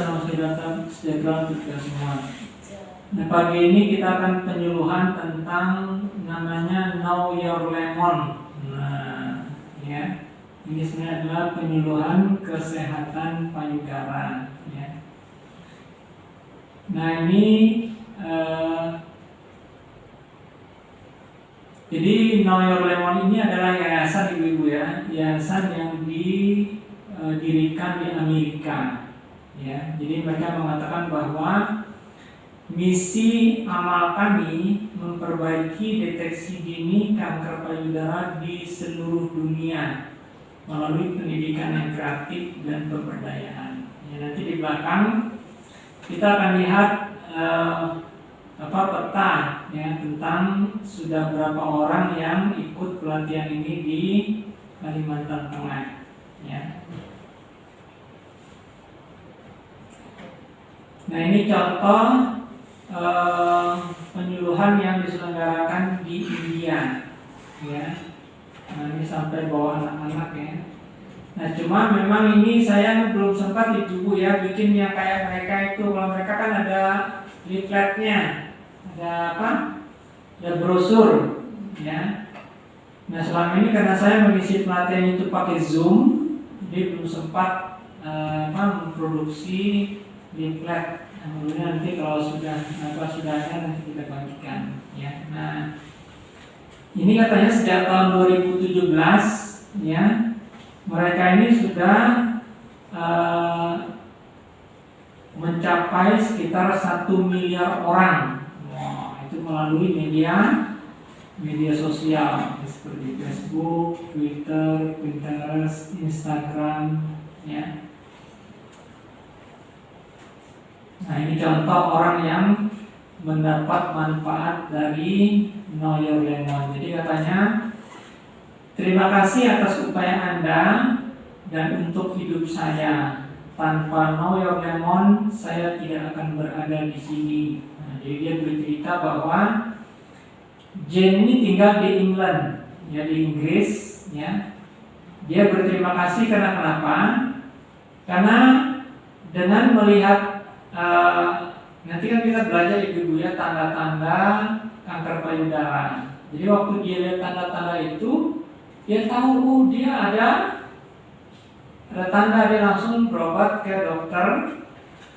Pagi, salam sejahtera untuk kita semua. Nah, pagi ini kita akan penyuluhan tentang namanya Know Your Lemon. Nah, ya. Ini sebenarnya adalah penyuluhan kesehatan payudara, ya. Nah, ini eh, jadi Know Your Lemon ini adalah yayasan ibu-ibu ya, yayasan yang didirikan di Amerika. Ya, jadi mereka mengatakan bahwa misi amal kami memperbaiki deteksi dini kanker payudara di seluruh dunia melalui pendidikan yang kreatif dan pemberdayaan. Ya, nanti di belakang kita akan lihat uh, apa peta ya tentang sudah berapa orang yang ikut pelatihan ini di Kalimantan Tengah ya. Nah ini contoh eh, penyuluhan yang diselenggarakan di India ya. Nah ini sampai bawa anak-anak ya. Nah cuma memang ini saya belum sempat ibu ya bikin yang kayak mereka itu kalau mereka kan ada leafletnya ada apa? Ada brosur, ya. Nah selama ini karena saya mengisi pelatihan itu pakai Zoom, jadi belum sempat uh, apa, memproduksi leaflet. Nah, kemudian nanti kalau sudah apa sudah ada nanti kita bagikan, ya. Nah ini katanya sejak tahun 2017, ya, mereka ini sudah uh, mencapai sekitar satu miliar orang itu melalui media media sosial seperti Facebook, Twitter, Pinterest, Instagram, ya. Nah ini contoh orang yang mendapat manfaat dari Know Your Lemon. Jadi katanya terima kasih atas upaya Anda dan untuk hidup saya. Tanpa Know Your Lemon, saya tidak akan berada di sini. Jadi dia bercerita bahwa Jane ini tinggal di England, ya di Inggris, ya. Dia berterima kasih karena kenapa? Karena dengan melihat uh, nanti kan kita belajar ibu-ibu ya tanda-tanda kanker payudara. Jadi waktu dia lihat tanda-tanda itu, dia tahu oh dia ada ada tanda dia langsung berobat ke dokter,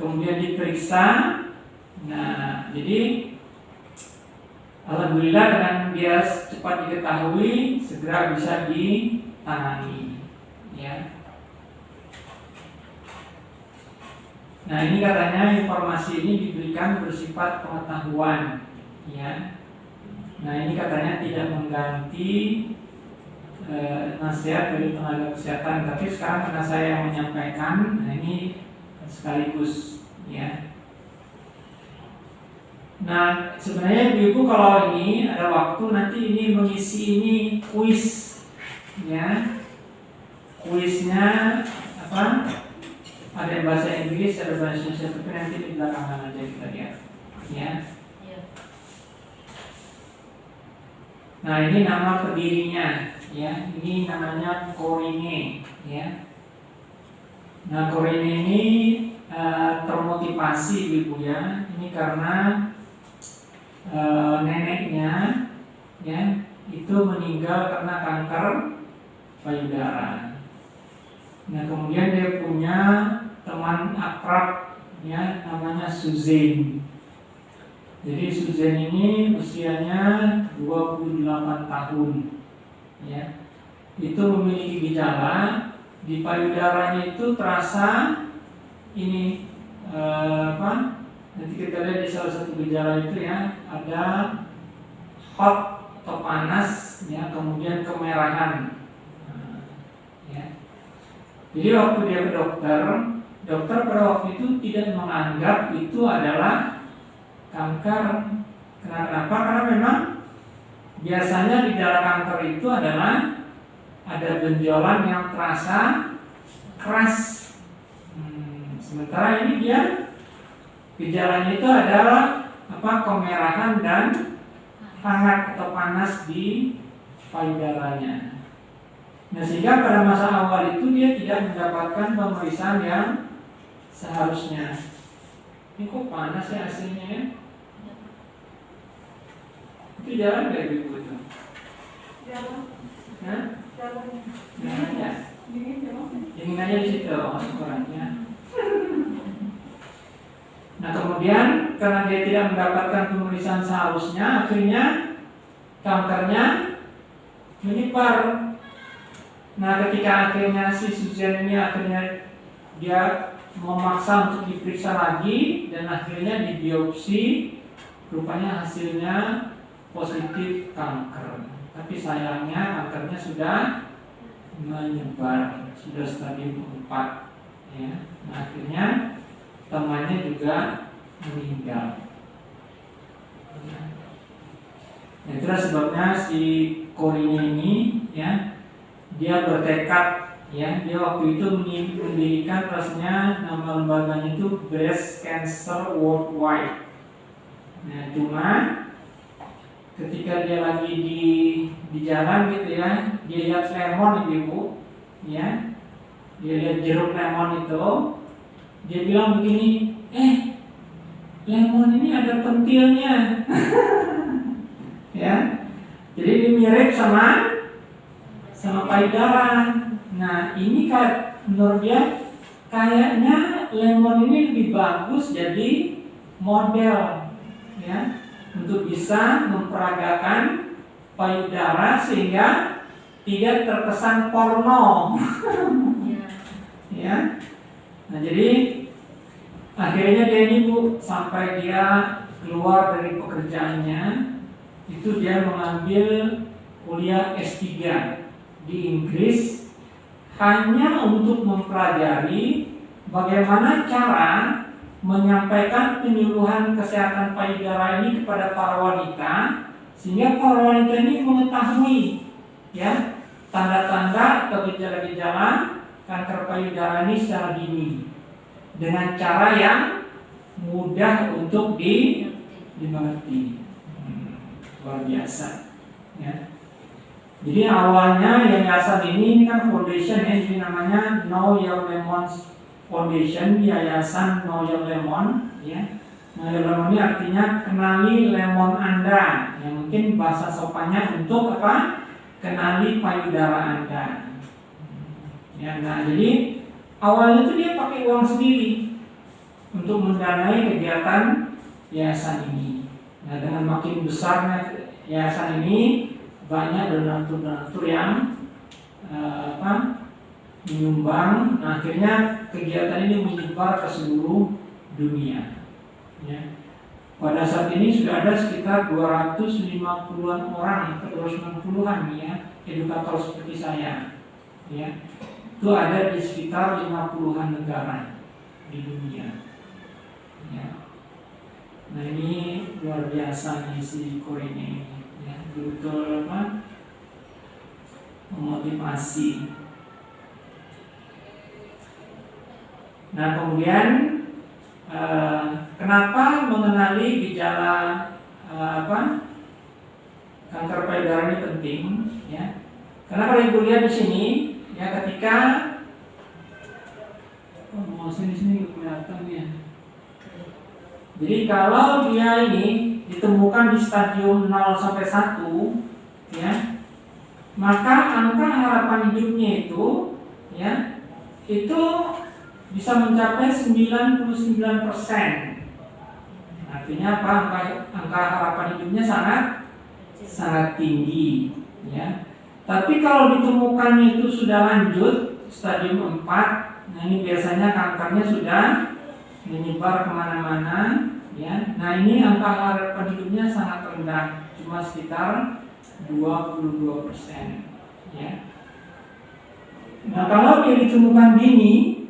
kemudian diperiksa, Nah, jadi Alhamdulillah dengan dia cepat diketahui, segera bisa ditangani. Ya. Nah ini katanya informasi ini diberikan bersifat pengetahuan, ya. Nah ini katanya tidak mengganti e, nasihat dari tenaga kesehatan, tapi sekarang karena saya yang menyampaikan, nah ini sekaligus, ya. Nah, sebenarnya ibu-ibu kalau ini ada waktu nanti ini mengisi ini kuis, ya. Kuisnya apa? Ada bahasa Inggris, ada bahasa Indonesia, tapi nanti di belakangan aja kita lihat, ya. Iya. Nah, ini nama pendirinya, ya. Ini namanya Corine, ya. Nah, Corine ini uh, termotivasi ibu ya. Ini karena e, neneknya ya itu meninggal karena kanker payudara. Nah kemudian dia punya teman akrab ya namanya Suzanne. Jadi Suzanne ini usianya 28 tahun ya. Itu memiliki gejala di payudaranya itu terasa ini eh, apa Nanti kita lihat di salah satu gejala itu ya ada hot atau panas ya kemudian kemerahan. Nah, ya. Jadi waktu dia ke dokter, dokter pada waktu itu tidak menganggap itu adalah kanker. Kenapa? Karena memang biasanya gejala kanker itu adalah ada benjolan yang terasa keras. Hmm, sementara ini dia Gejalanya itu adalah apa kemerahan dan hangat atau panas di payudaranya. Nah sehingga pada masa awal itu dia tidak mendapatkan pemeriksaan yang seharusnya. Ini kok panas ya aslinya ya? Itu jalan gak ibu itu? Jalan. Hah? Jalan. Ya? Dingin ya, Mas? Ingin aja di situ oh, ukurannya. Nah kemudian karena dia tidak mendapatkan pemeriksaan seharusnya, akhirnya kankernya menyebar. Nah ketika akhirnya si Susan ini akhirnya dia memaksa untuk diperiksa lagi dan akhirnya dibiopsi, rupanya hasilnya positif kanker. Tapi sayangnya kankernya sudah menyebar, sudah stadium 4 ya. Nah, akhirnya temannya juga meninggal. Nah, itulah sebabnya si Korinya ini ya dia bertekad ya dia waktu itu mendirikan rasanya nama lembaganya itu Breast Cancer Worldwide. Nah, cuma ketika dia lagi di di jalan gitu ya, dia lihat lemon ibu, ya, dia lihat jeruk lemon itu, dia bilang begini, eh, lemon ini ada pentilnya, ya, jadi ini mirip sama sama payudara. Nah, ini menurut dia kayaknya lemon ini lebih bagus jadi model, ya untuk bisa memperagakan payudara sehingga tidak terkesan porno. Iya. ya. Nah, jadi akhirnya dia ini Bu sampai dia keluar dari pekerjaannya itu dia mengambil kuliah S3 di Inggris hanya untuk mempelajari bagaimana cara menyampaikan penyuluhan kesehatan payudara ini kepada para wanita sehingga para wanita ini mengetahui ya tanda-tanda atau gejala-gejala kanker payudara ini secara dini. Dengan cara yang mudah untuk di, dimengerti. Hmm, luar biasa ya jadi awalnya yayasan ini, ini kan foundation ya jadi namanya Know Your Lemons Foundation Yayasan Know Your Lemon ya. Know Your Lemon ini artinya kenali lemon Anda yang mungkin bahasa sopannya untuk apa? Kenali payudara Anda. Ya, nah jadi awalnya itu dia pakai uang sendiri untuk mendanai kegiatan yayasan ini. Nah dengan makin besarnya yayasan ini banyak donatur-donatur yang uh, apa menyumbang. Nah, akhirnya kegiatan ini menyebar ke seluruh dunia. Ya. Pada saat ini sudah ada sekitar 250-an orang atau 290-an ya edukator seperti saya. Ya. Itu ada di sekitar 50-an negara di dunia. Ya. Nah ini luar biasa nih si Korea ini, betul apa memotivasi Nah kemudian eh, kenapa mengenali gejala eh, apa kanker payudara ini penting? Ya, karena kalau ibu lihat di sini, ya ketika oh, mau di sini kelihatan ya. Jadi kalau dia ini ditemukan di stadium 0 sampai 1 ya, maka angka harapan hidupnya itu ya itu bisa mencapai 99%. Artinya apa? Angka, angka harapan hidupnya sangat sangat tinggi, ya. Tapi kalau ditemukannya itu sudah lanjut stadium 4, nah ini biasanya kankernya sudah menyebar ke mana-mana, ya. Nah ini angka harapan hidupnya sangat rendah, cuma sekitar 22 persen, ya. Nah kalau dia ditemukan dini,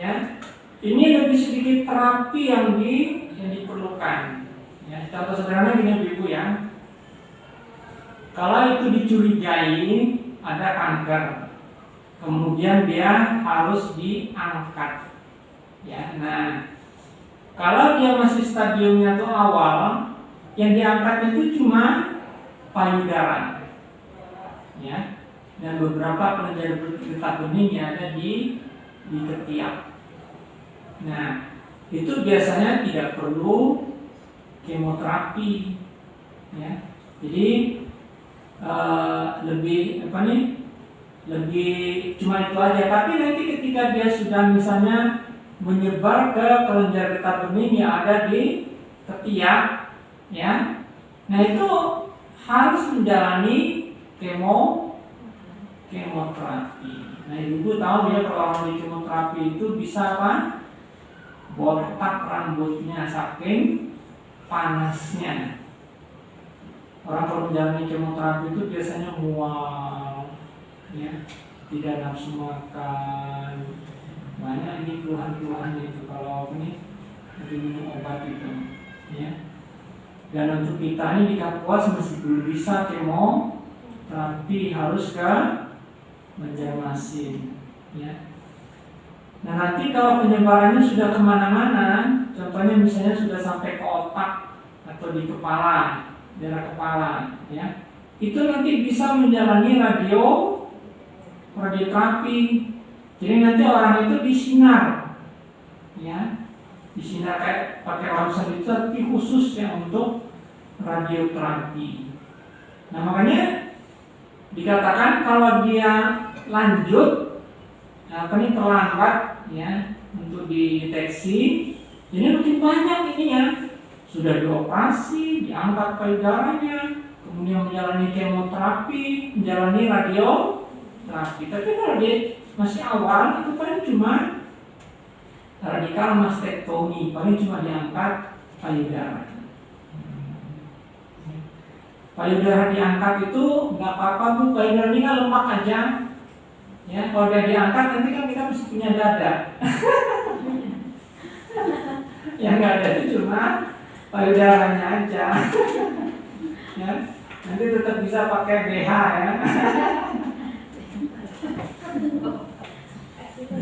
ya ini lebih sedikit terapi yang di yang diperlukan ya contoh sederhana gini ibu ya kalau itu dicurigai ada kanker kemudian dia harus diangkat ya nah kalau dia masih stadiumnya tuh awal yang diangkat itu cuma payudara ya dan beberapa kelenjar getah bening yang ada di di ketiak. Nah, itu biasanya tidak perlu kemoterapi, ya. Jadi uh, lebih apa nih? Lebih cuma itu aja. Tapi nanti ketika dia sudah misalnya menyebar ke kelenjar getah bening yang ada di ketiak, ya. Nah itu harus menjalani kemo kemoterapi. Nah ibu tahu ya kalau orang di kemoterapi itu bisa apa? Botak rambutnya saking panasnya. Orang kalau menjalani kemoterapi itu biasanya mual, ya, tidak nafsu makan, banyak ini keluhan-keluhan itu kalau ini minum obat itu, ya. Dan untuk kita ini di Kapuas masih belum bisa kemo, tapi harus ke menjermasin, ya. Nah nanti kalau penyebarannya sudah ke mana-mana, contohnya misalnya sudah sampai ke otak atau di kepala, daerah kepala, ya, itu nanti bisa menjalani radio radioterapi. Jadi nanti orang itu disinar, ya, disinar kayak pakai ronsen itu tapi khusus yang untuk radioterapi. Nah makanya dikatakan kalau dia lanjut apa ini terlambat ya untuk dideteksi ini makin banyak ini ya sudah dioperasi diangkat payudaranya kemudian menjalani kemoterapi menjalani radioterapi. Tapi kalau dia masih awal itu paling cuma radikal mastektomi paling cuma diangkat payudara. Payudara diangkat itu nggak apa-apa bu. Payudara ini kan lemak aja. Ya kalau dia diangkat nanti kan kita mesti punya dada. Yang nggak ada itu cuma payudaranya aja. Ya nanti tetap bisa pakai BH ya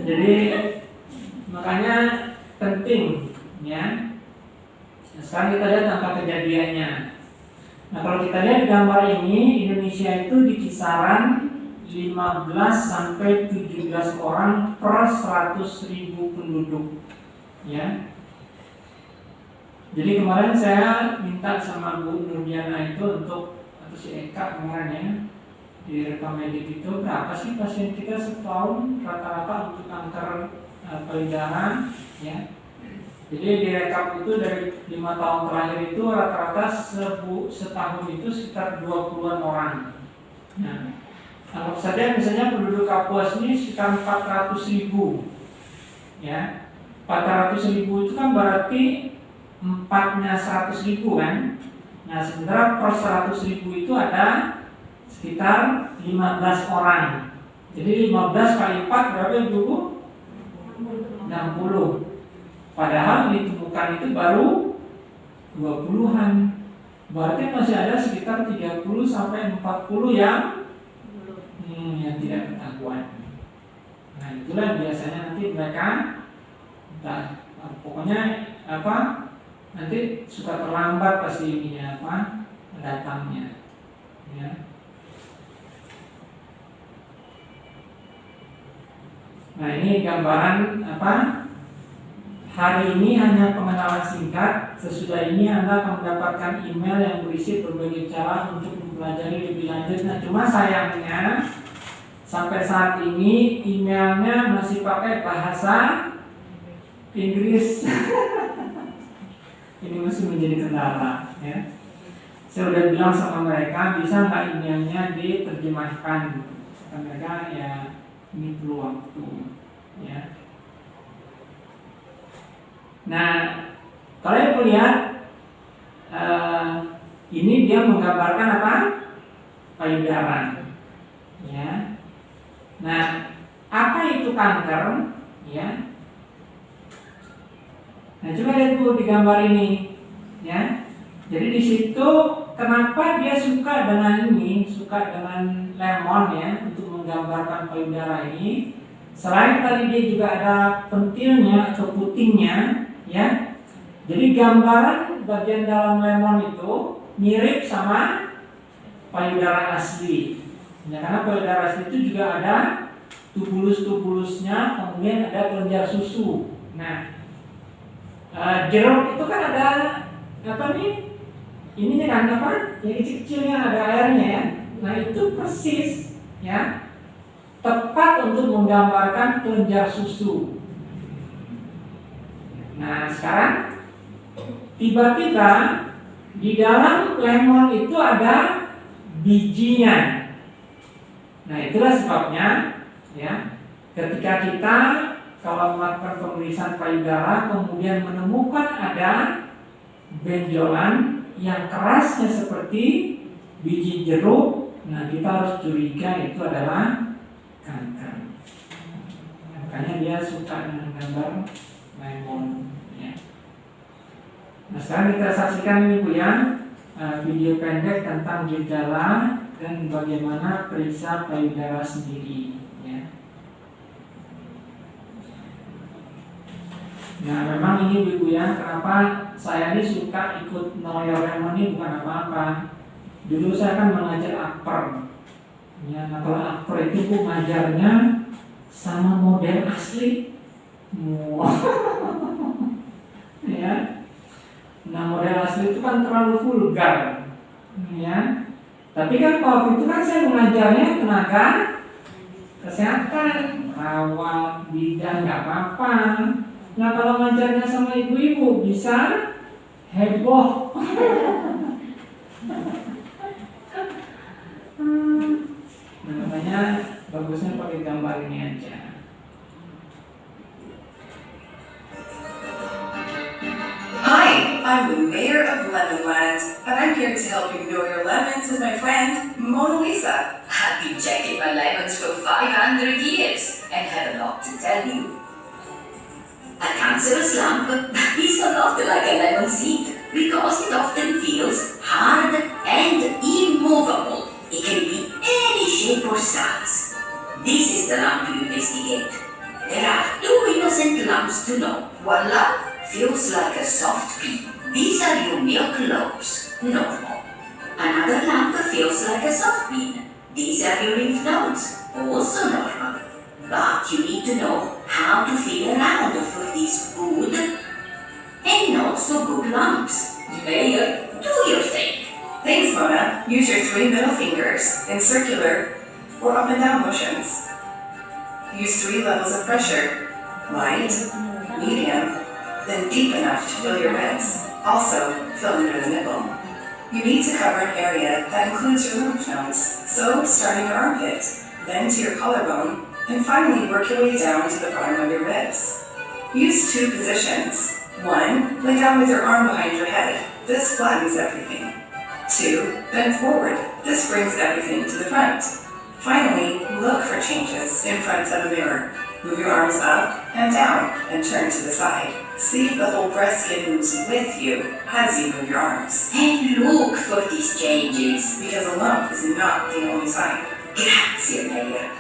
jadi makanya penting ya. Sekarang kita lihat angka kejadiannya. Nah kalau kita lihat gambar ini Indonesia itu di kisaran 15 sampai 17 orang per 100 ribu penduduk ya. Jadi kemarin saya minta sama Bu Nurdiana itu untuk atau si Eka kemarin ya di rekam medik itu berapa sih pasien kita setahun rata-rata untuk kanker payudara ya? Jadi di rekap itu dari lima tahun terakhir itu rata-rata setahun itu sekitar 20-an orang. Nah Anggap saja misalnya penduduk Kapuas ini sekitar 400 ribu ya? 400 ribu itu kan berarti empatnya 100 ribu kan? Nah sementara per 100 ribu itu ada sekitar 15 orang jadi 15 kali 4 berapa ibu? 60 padahal ditemukan itu baru 20-an berarti masih ada sekitar 30 sampai 40 yang hmm, yang tidak ketahuan. Nah itulah biasanya nanti mereka entah, pokoknya apa nanti suka terlambat pasti ininya apa datangnya ya nah ini gambaran apa hari ini hanya pengenalan singkat sesudah ini anda akan mendapatkan email yang berisi berbagai cara untuk mempelajari lebih lanjut nah cuma sayangnya Sampai saat ini emailnya masih pakai bahasa Inggris. ini masih menjadi kendala ya. Saya sudah bilang sama mereka bisa nggak emailnya diterjemahkan. Mereka ya ini waktu ya. Nah, kalian lihat uh, ini dia menggambarkan apa? Payudara. Ya. Nah, apa itu kanker? Ya. Nah, coba lihat Bu di gambar ini, ya. Jadi di situ kenapa dia suka dengan ini, suka dengan lemon ya untuk menggambarkan payudara ini. Selain tadi dia juga ada pentilnya atau putingnya, ya. Jadi gambaran bagian dalam lemon itu mirip sama payudara asli, Ya, karena payudara asli itu juga ada tubulus-tubulusnya, kemudian ada kelenjar susu. Nah, uh, jeruk itu kan ada apa nih? Ininya kan apa? Yang kecil-kecilnya ada airnya ya. Nah itu persis ya tepat untuk menggambarkan kelenjar susu. Nah sekarang tiba-tiba di dalam lemon itu ada bijinya. Nah itulah sebabnya ya ketika kita kalau melakukan pemeriksaan payudara kemudian menemukan ada benjolan yang kerasnya seperti biji jeruk, nah kita harus curiga itu adalah kanker. Makanya dia suka dengan gambar lemon. Ya. Nah sekarang kita saksikan ini bu ya video pendek tentang gejala dan bagaimana periksa payudara sendiri. Ya. Nah memang ini ibu ya kenapa saya ini suka ikut Noyo Lemon ini bukan apa-apa. Dulu saya kan mengajar akper. Ya, nah kalau akper itu bu ngajarnya sama model asli. Wow. ya. Nah model asli itu kan terlalu vulgar. Ya. Tapi kan waktu itu kan saya mengajarnya tenaga kesehatan, rawat, bidan nggak apa-apa. Nah kalau ngajarnya sama ibu-ibu bisa heboh. nah, makanya bagusnya pakai gambar ini aja. Hi, I'm the mayor of Lemonland, and I'm here to help you know your lemons with my friend, Mona Lisa. I've been checking my lemons for 500 years and have a lot to tell you. A cancerous lump is a lot like a lemon seed because it often feels hard and immovable. Size. This is the lump you investigate. There are two innocent lumps to know. One lump feels like a soft pea. These are your milk lobes, normal. Another lump feels like a soft bean. These are your lymph nodes, also normal. But you need to know how to feel around for these good and not so good lumps. Mayor, do your thing. Thanks, Mona. Use your three middle fingers in circular or up and down motions. Use three levels of pressure light, medium, then deep enough to fill your ribs. Also, fill under the nipple. You need to cover an area that includes your lymph nodes, so starting your armpit, then to your collarbone, and finally work your way down to the bottom of your ribs. Use two positions. One, lay down with your arm behind your head. This flattens everything. Two, bend forward. This brings everything to the front. Finally, look for changes in front of a mirror. Move your arms up and down and turn to the side. See if the whole breast skin moves with you as you move your arms. And look for these changes. Because a lump is not the only sign. Grazie, Mayor.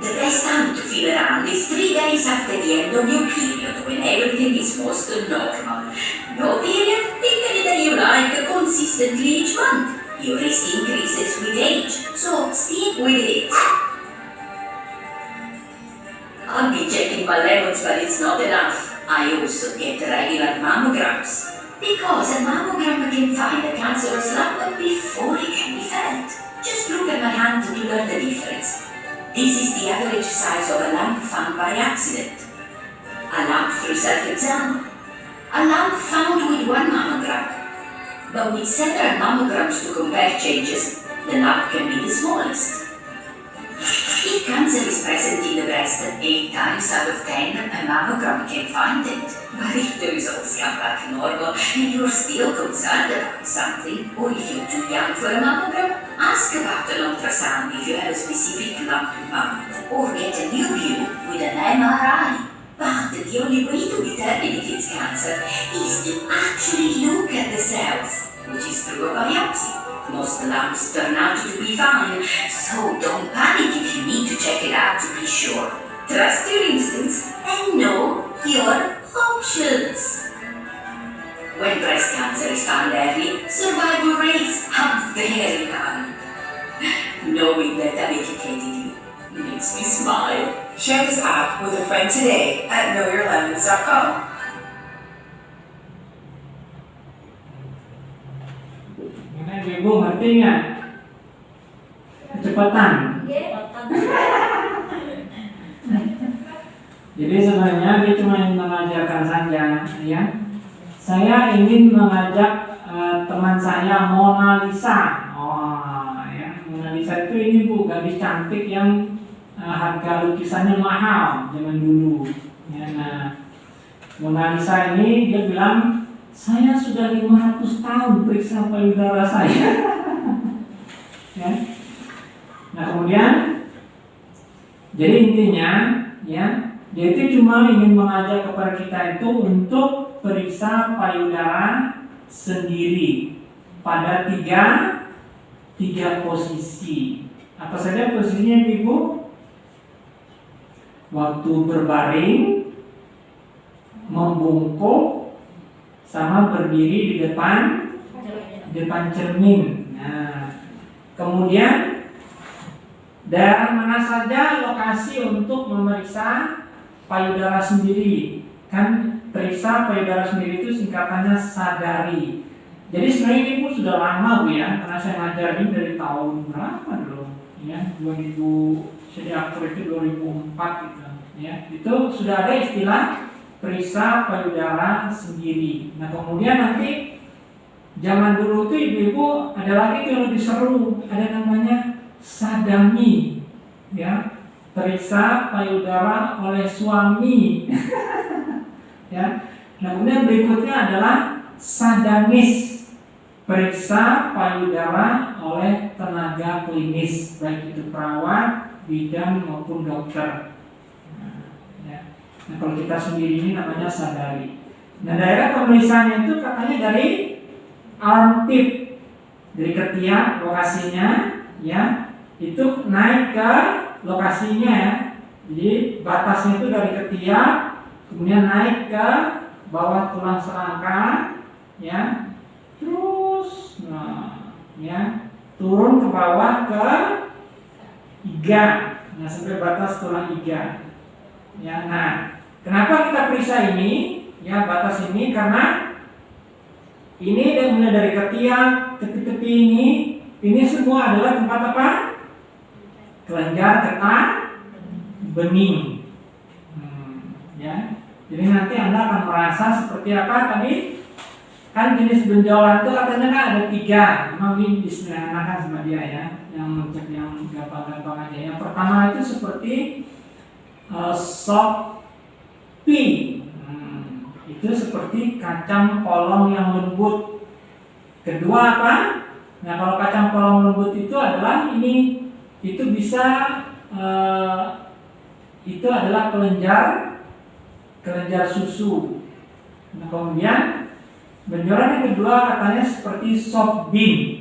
The best time to feel around is three days after the end of your period when everything is most normal. No period, pick any day you like consistently each month. Risk increases with age, so stick with it. I'll be checking my lemons, but it's not enough. I also get regular mammograms. Because a mammogram can find a cancerous lump before it can be felt. Just look at my hand to learn the difference. This is the average size of a lump found by accident. A lump through self-exam. A lump found with one mammogram. But with several mammograms to compare changes, the lump can be the smallest. If cancer is present in the breast, 8 times out of 10, a mammogram can find it. But if the results come back normal and you're still concerned about something, or if you're too young for a mammogram, ask about an ultrasound if you have a specific lump in mind, or get a new view with an MRI. But the only way to determine if it's cancer is to actually look at the cells, which is through a biopsy. Most lumps turn out to be fine, so don't panic if you need to check it out to be sure. Trust your instincts and know your options. When breast cancer is found early, survival rates are very high. Knowing that I've educated you makes me smile. Share this app with a friend today at knowyourlemons.com. Ibu ngerti nggak? Kecepatan. Jadi sebenarnya dia cuma ingin mengajarkan saja, ya. Saya ingin mengajak eh, teman saya Mona Lisa. Oh, ya. Mona Lisa itu ini bu gadis cantik yang eh, harga lukisannya mahal zaman dulu. Ya, nah, Mona Lisa ini dia bilang saya sudah 500 tahun periksa payudara saya. ya. Nah kemudian jadi intinya ya dia itu cuma ingin mengajak kepada kita itu untuk periksa payudara sendiri pada tiga tiga posisi. Apa saja posisinya ibu? Waktu berbaring, membungkuk, sama berdiri di depan depan cermin. Nah, kemudian daerah mana saja lokasi untuk memeriksa payudara sendiri? Kan periksa payudara sendiri itu singkatannya sadari. Jadi sebenarnya ini pun sudah lama bu ya, karena saya ngajar ini dari tahun berapa dulu? Ya, 2000 saya diatur itu 2004 gitu. Ya, itu sudah ada istilah periksa payudara sendiri. Nah kemudian nanti zaman dulu tuh ibu-ibu ada lagi yang lebih seru, ada namanya sadami, ya periksa payudara oleh suami. ya. Nah kemudian berikutnya adalah sadamis, periksa payudara oleh tenaga klinis, baik itu perawat, bidan maupun dokter. Nah kalau kita sendiri ini namanya sadari. Nah daerah pemeriksaannya itu katanya dari armpit, dari ketiak lokasinya, ya itu naik ke lokasinya ya. Jadi batasnya itu dari ketiak, kemudian naik ke bawah tulang serangka, ya, terus, nah, ya, turun ke bawah ke iga, nah sampai batas tulang iga. Ya, nah, kenapa kita periksa ini? Ya, batas ini karena ini dan mulai dari ketiak, tepi-tepi ini, ini semua adalah tempat apa? Kelenjar getah bening. Hmm, ya. Jadi nanti Anda akan merasa seperti apa tadi? Kan jenis benjolan itu katanya kan ada tiga. Memang ini disederhanakan sama dia ya. Yang cek yang gampang-gampang aja. Yang pertama itu seperti uh, soft pea. Hmm, itu seperti kacang polong yang lembut. Kedua apa? Nah kalau kacang polong lembut itu adalah ini itu bisa uh, itu adalah kelenjar kelenjar susu. Nah kemudian benjolan yang kedua katanya seperti soft bean,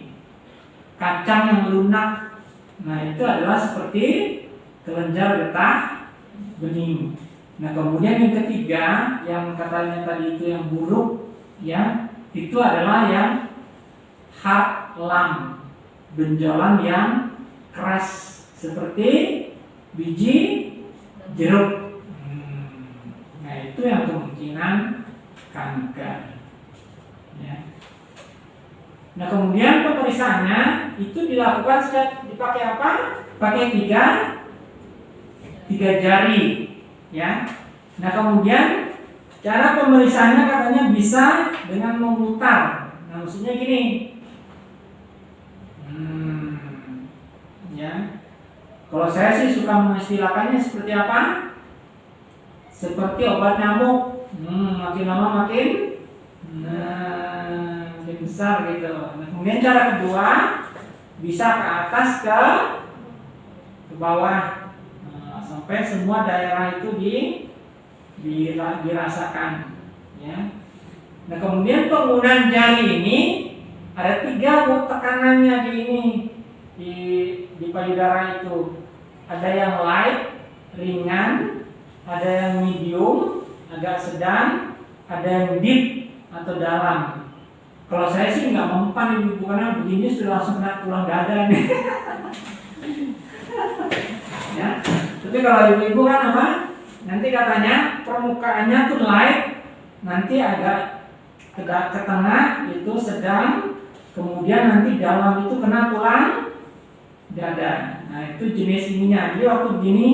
kacang yang lunak. Nah itu adalah seperti kelenjar getah bening. Nah kemudian yang ketiga yang katanya tadi itu yang buruk, ya itu adalah yang hard lam, benjolan yang keras seperti biji jeruk. Hmm. Nah itu yang kemungkinan kanker. Ya. Nah kemudian pemeriksaannya itu dilakukan dipakai apa? Pakai tiga tiga jari, ya. Nah kemudian cara pemeriksaannya katanya bisa dengan memutar. Nah maksudnya gini, hmm, ya. Kalau saya sih suka mengistilahkannya seperti apa? Seperti obat nyamuk, hmm, makin lama makin, nah, besar gitu. Nah kemudian cara kedua bisa ke atas ke ke bawah sampai semua daerah itu di, di dirasakan ya. Nah kemudian penggunaan jari ini ada tiga bu tekanannya di ini di di payudara itu ada yang light ringan ada yang medium agak sedang ada yang deep atau dalam kalau saya sih nggak mempan ibu karena begini sudah langsung kena tulang dada nih ya. Tapi kalau ibu-ibu kan apa? Nanti katanya permukaannya tuh light, nanti agak ke, ke tengah itu sedang, kemudian nanti dalam itu kena tulang dada. Nah itu jenis ininya. Jadi waktu begini,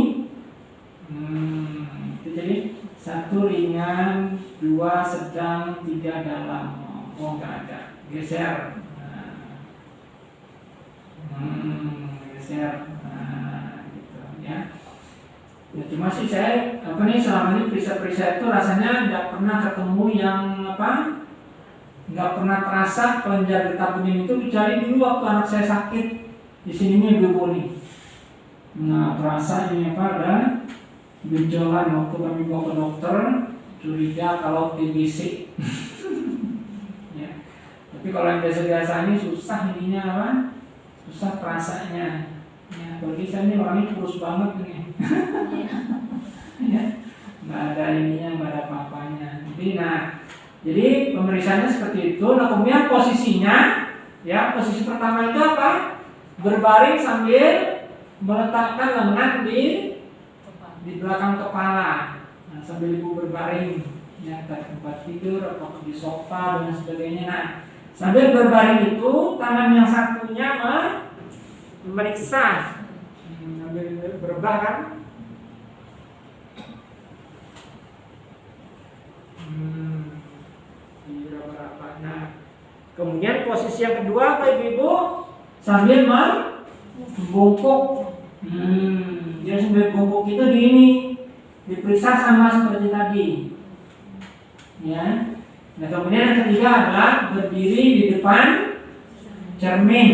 hmm, itu jadi satu ringan, dua sedang, tiga dalam. Oh nggak ada, geser. Nah. Hmm, geser. Nah, gitu ya. Ya cuma sih saya apa nih selama ini periksa-periksa itu rasanya nggak pernah ketemu yang apa nggak pernah terasa kelenjar getah bening itu kecuali dulu waktu anak saya sakit di sininya dulu nih. Nah terasa ini apa ada benjolan waktu kami bawa ke dokter curiga kalau TBC. Tapi kalau yang biasa-biasa ini susah ininya apa? Susah terasanya. Ya, bagi saya ini orangnya kurus banget nih. ya, nggak ada ininya, nggak ada apa-apanya. Jadi, nah, jadi pemeriksaannya seperti itu. Nah, kemudian posisinya, ya, posisi pertama itu apa? Berbaring sambil meletakkan lengan di di belakang kepala. Nah, sambil ibu berbaring, ya, tempat tidur atau di sofa dan sebagainya. Nah, sambil berbaring itu tangan yang satunya memeriksa. Sambil berbah kan? Hmm, nah kemudian posisi yang kedua apa ibu-ibu? Sambil membungkuk. Hmm, dia sambil bungkuk itu di ini diperiksa sama seperti tadi. Ya nah kemudian yang ketiga adalah berdiri di depan cermin.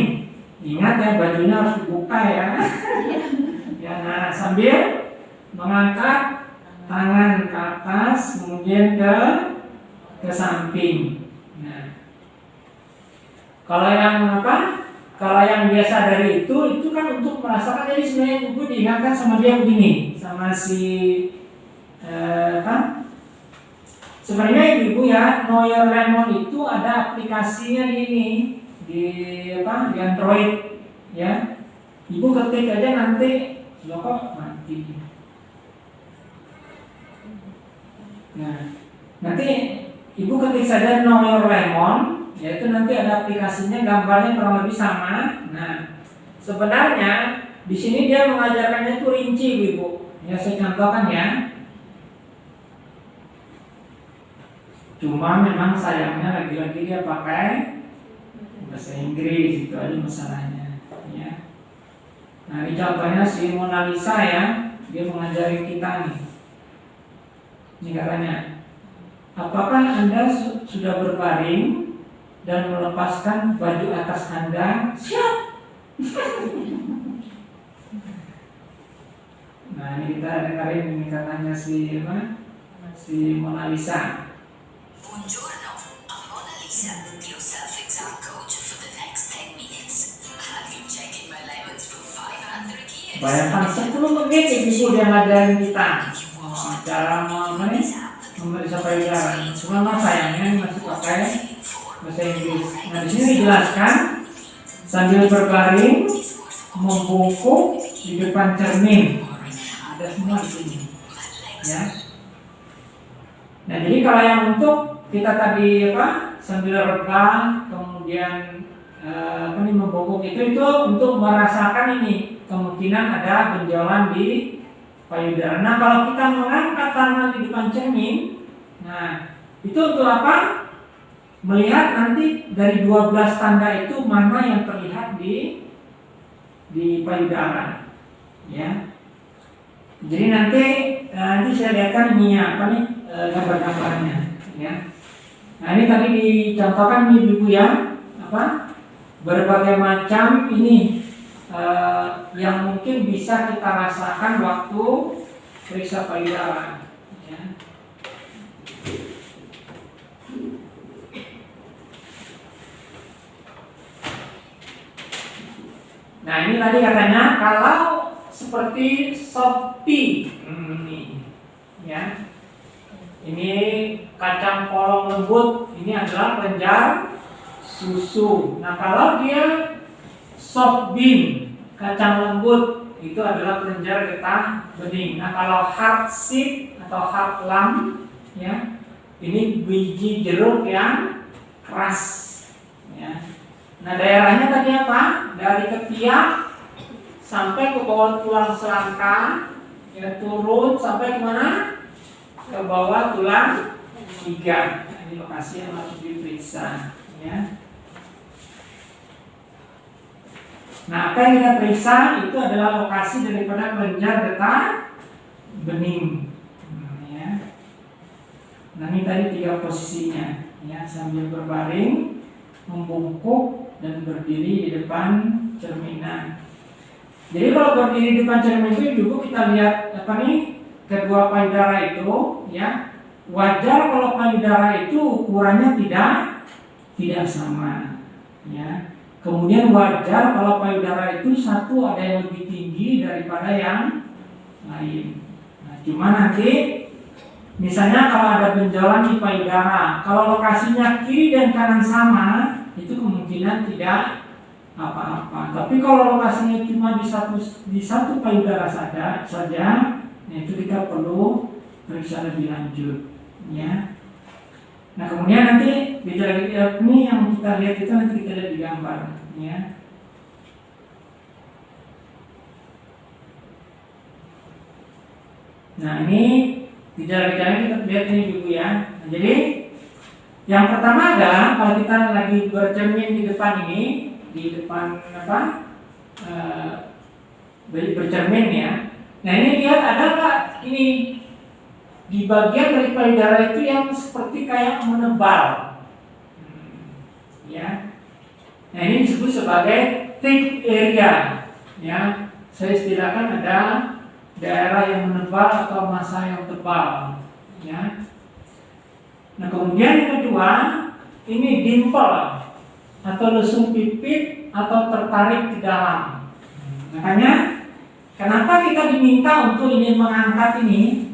Ingat ya bajunya harus dibuka ya. Ya nah sambil mengangkat tangan ke atas kemudian ke ke samping. Nah kalau yang apa? Kalau yang biasa dari itu itu kan untuk merasakan jadi sebenarnya ibu diingatkan sama dia begini sama si eh, apa sebenarnya ibu ya Know Your Lemon itu ada aplikasinya di ini di apa di Android ya. Ibu ketik aja nanti lo kok mati. Nah nanti ibu ketik saja Know Your Lemon yaitu nanti ada aplikasinya gambarnya kurang lebih sama. Nah sebenarnya di sini dia mengajarkannya itu rinci ibu ya saya contohkan ya cuma memang sayangnya lagi-lagi dia pakai bahasa Inggris itu aja masalahnya ya. Nah ini contohnya si Mona Lisa ya. Dia mengajari kita nih. Ini katanya apakah anda su sudah berbaring dan melepaskan baju atas anda? Siap! Nah ini kita dengerin ini katanya si apa? Si Mona Lisa Buongiorno, I'm Mona Lisa, your self-exam coach for the next 10 minutes. I've been checking my lemons for 500 years. Bayangkan 10 menit memeriksa payudara. Cuma mas sayangnya masih pakai bahasa Inggris. Nah di sini dijelaskan sambil berbaring membungkuk di depan cermin. Ada semua di sini. Ya. Nah jadi kalau yang untuk kita tadi apa sambil rebah kemudian eh, apa nih membungkuk itu itu untuk merasakan ini kemungkinan ada benjolan di payudara. Nah kalau kita mengangkat tangan di depan cermin, nah itu untuk apa? Melihat nanti dari 12 tanda itu mana yang terlihat di di payudara, ya. Jadi nanti eh, nanti saya lihatkan ini apa nih eh, gambar-gambarnya, ya. Nah ini tadi dicontohkan nih ibu ya, apa? Berbagai macam ini eh, yang mungkin bisa kita rasakan waktu periksa payudara. Ya. Nah ini tadi katanya kalau seperti Shopee hmm, ini, ya, ini kacang polong lembut ini adalah kelenjar susu. Nah kalau dia soft bean kacang lembut itu adalah kelenjar getah bening. Nah kalau hard seed atau hard lam ya ini biji jeruk yang keras ya. Nah daerahnya tadi apa? Dari ketiak sampai ke bawah tulang selangka ya turun sampai ke mana? Ke bawah tulang iga. Nah, ini lokasi yang harus diperiksa ya. Nah, apa yang kita periksa itu adalah lokasi daripada kelenjar getah bening. Nah, ya. Nah, ini tadi tiga posisinya, ya sambil berbaring, membungkuk dan berdiri di depan cerminan. Jadi kalau berdiri di depan cermin itu dulu kita lihat apa nih kedua payudara itu, ya wajar kalau payudara itu ukurannya tidak tidak sama, ya. Kemudian wajar kalau payudara itu satu ada yang lebih tinggi daripada yang lain. Nah, cuma nanti misalnya kalau ada benjolan di payudara, kalau lokasinya kiri dan kanan sama, itu kemungkinan tidak apa-apa. Tapi kalau lokasinya cuma di satu di satu payudara saja, saja, nah itu kita perlu periksa lebih lanjut, ya. Nah kemudian nanti gejala ini yang kita lihat itu nanti kita lihat di gambar, ya. Nah ini gejala-gejala kita lihat ini dulu ya. Nah, jadi yang pertama adalah kalau kita lagi bercermin di depan ini, di depan apa? E, bercermin ya. Nah ini lihat ada nggak ini di bagian dari payudara itu yang seperti kayak menebal. Ya. Nah ini disebut sebagai thick area. Ya, saya istilahkan ada daerah yang menebal atau masa yang tebal. Ya. Nah kemudian yang kedua ini dimple atau lesung pipit atau tertarik ke dalam. Makanya kenapa kita diminta untuk ini mengangkat ini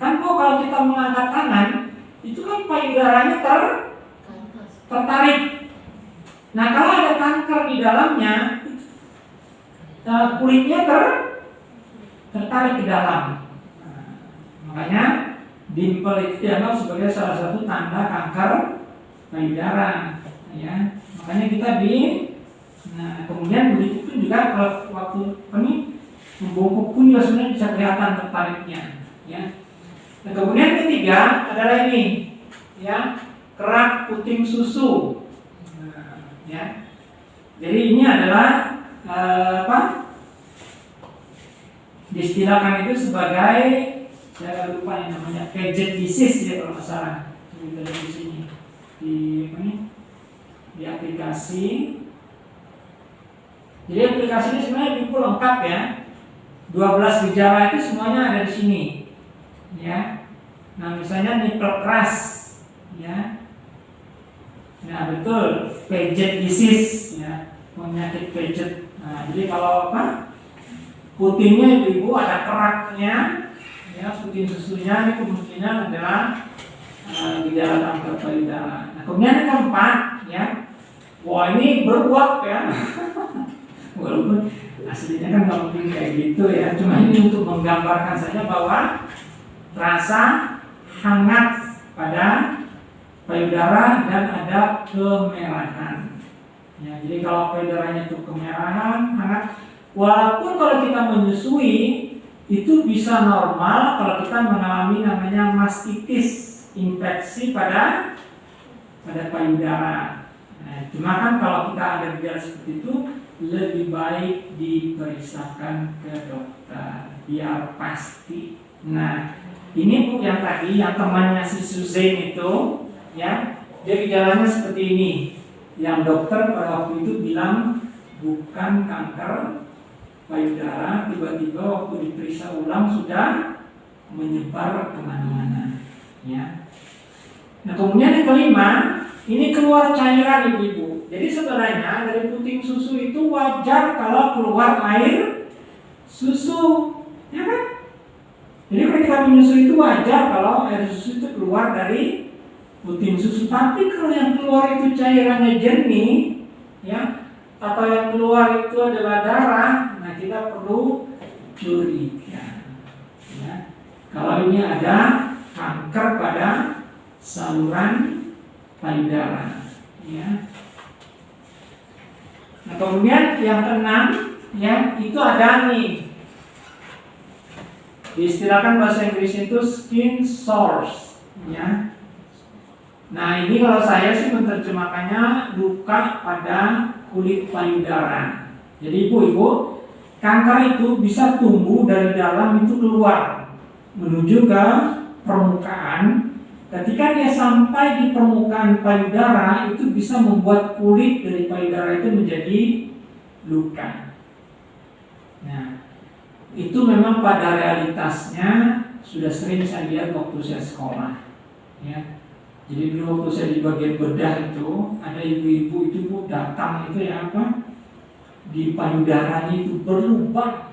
Kan kok kalau kita mengangkat tangan, itu kan payudaranya ter tertarik. Nah kalau ada kanker di dalamnya, eh, kulitnya ter tertarik ke dalam. Nah, makanya dimple itu dianggap sebagai salah satu tanda kanker payudara. Ya, makanya kita di Nah, kemudian begitu pun juga kalau waktu ini membungkuk pun juga sebenarnya bisa kelihatan tertariknya, ya. Nah, kemudian ketiga adalah ini, ya kerak puting susu. Nah, ya. Jadi ini adalah eh, apa? Distilahkan itu sebagai saya lupa yang namanya gadget disease ya kalau nggak salah. Kita di sini di apa nih? Di aplikasi. Jadi aplikasi ini sebenarnya cukup lengkap ya. 12 gejala itu semuanya ada di sini. Ya. Nah misalnya nipple keras ya. Nah betul. Pejet disease. Ya. Penyakit pejet nah jadi kalau apa? Putingnya ibu-ibu ada keraknya. Ya puting susunya ini kemungkinan adalah uh, gejala kanker payudara. Nah kemudian yang keempat ya. Wah ini beruap ya. Walaupun aslinya kan nggak mungkin kayak gitu ya cuma ini untuk menggambarkan saja bahwa rasa hangat pada payudara dan ada kemerahan. Ya, jadi kalau payudaranya itu kemerahan, hangat, walaupun kalau kita menyusui itu bisa normal kalau kita mengalami namanya mastitis, infeksi pada pada payudara. Nah, cuma kan kalau kita ada gejala seperti itu lebih baik diperiksakan ke dokter biar pasti. Nah, ini bu yang tadi yang temannya si Suzanne itu, ya, dia gejalanya seperti ini. Yang dokter pada waktu itu bilang bukan kanker payudara, tiba-tiba waktu diperiksa ulang sudah menyebar ke mana-mana. Ya. Nah kemudian yang kelima, ini keluar cairan ibu-ibu. Jadi sebenarnya dari puting susu itu wajar kalau keluar air susu, ya kan? Jadi ketika menyusui itu wajar kalau air susu itu keluar dari puting susu. Tapi kalau yang keluar itu cairannya jernih, ya, atau yang keluar itu adalah darah, nah kita perlu curiga. Ya. Kalau ini ada kanker pada saluran payudara, ya. Nah kemudian yang keenam, ya itu ada nih diistilahkan bahasa Inggris itu skin sores, ya. Nah ini kalau saya sih menerjemahkannya luka pada kulit payudara. Jadi ibu-ibu, kanker itu bisa tumbuh dari dalam itu keluar menuju ke permukaan. Ketika dia sampai di permukaan payudara itu bisa membuat kulit dari payudara itu menjadi luka. Nah, itu memang pada realitasnya sudah sering saya lihat waktu saya sekolah. Ya, jadi dulu waktu saya di bagian bedah itu ada ibu-ibu itu bu datang itu ya apa di payudaranya itu berlubang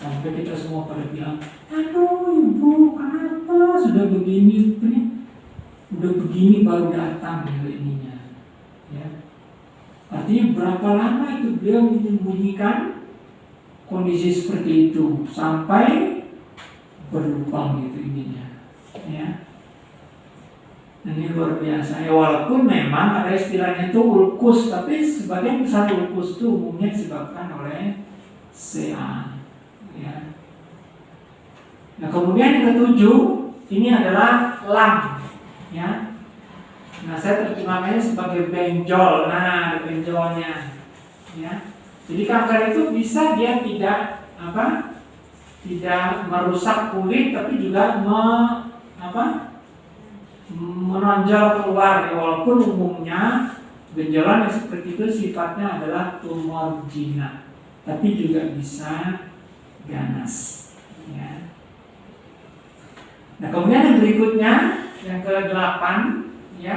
sampai kita semua pada bilang, aduh ibu kenapa sudah begini ini udah begini baru datang ya ininya ya. Artinya berapa lama itu beliau menyembunyikan kondisi seperti itu? Sampai berlubang gitu ininya ya. Ini luar biasa. Ya walaupun memang ada istilahnya itu ulkus tapi sebagian besar ulkus itu umumnya disebabkan oleh CA ya nah kemudian yang ketujuh ini adalah lam ya. Nah saya terjemahkannya sebagai benjol. Nah ada benjolnya ya. Jadi kanker itu bisa dia tidak apa tidak merusak kulit tapi juga me, apa menonjol keluar. Ya, walaupun umumnya benjolan yang seperti itu sifatnya adalah tumor jinak tapi juga bisa ganas ya. Nah kemudian yang berikutnya yang ke delapan ya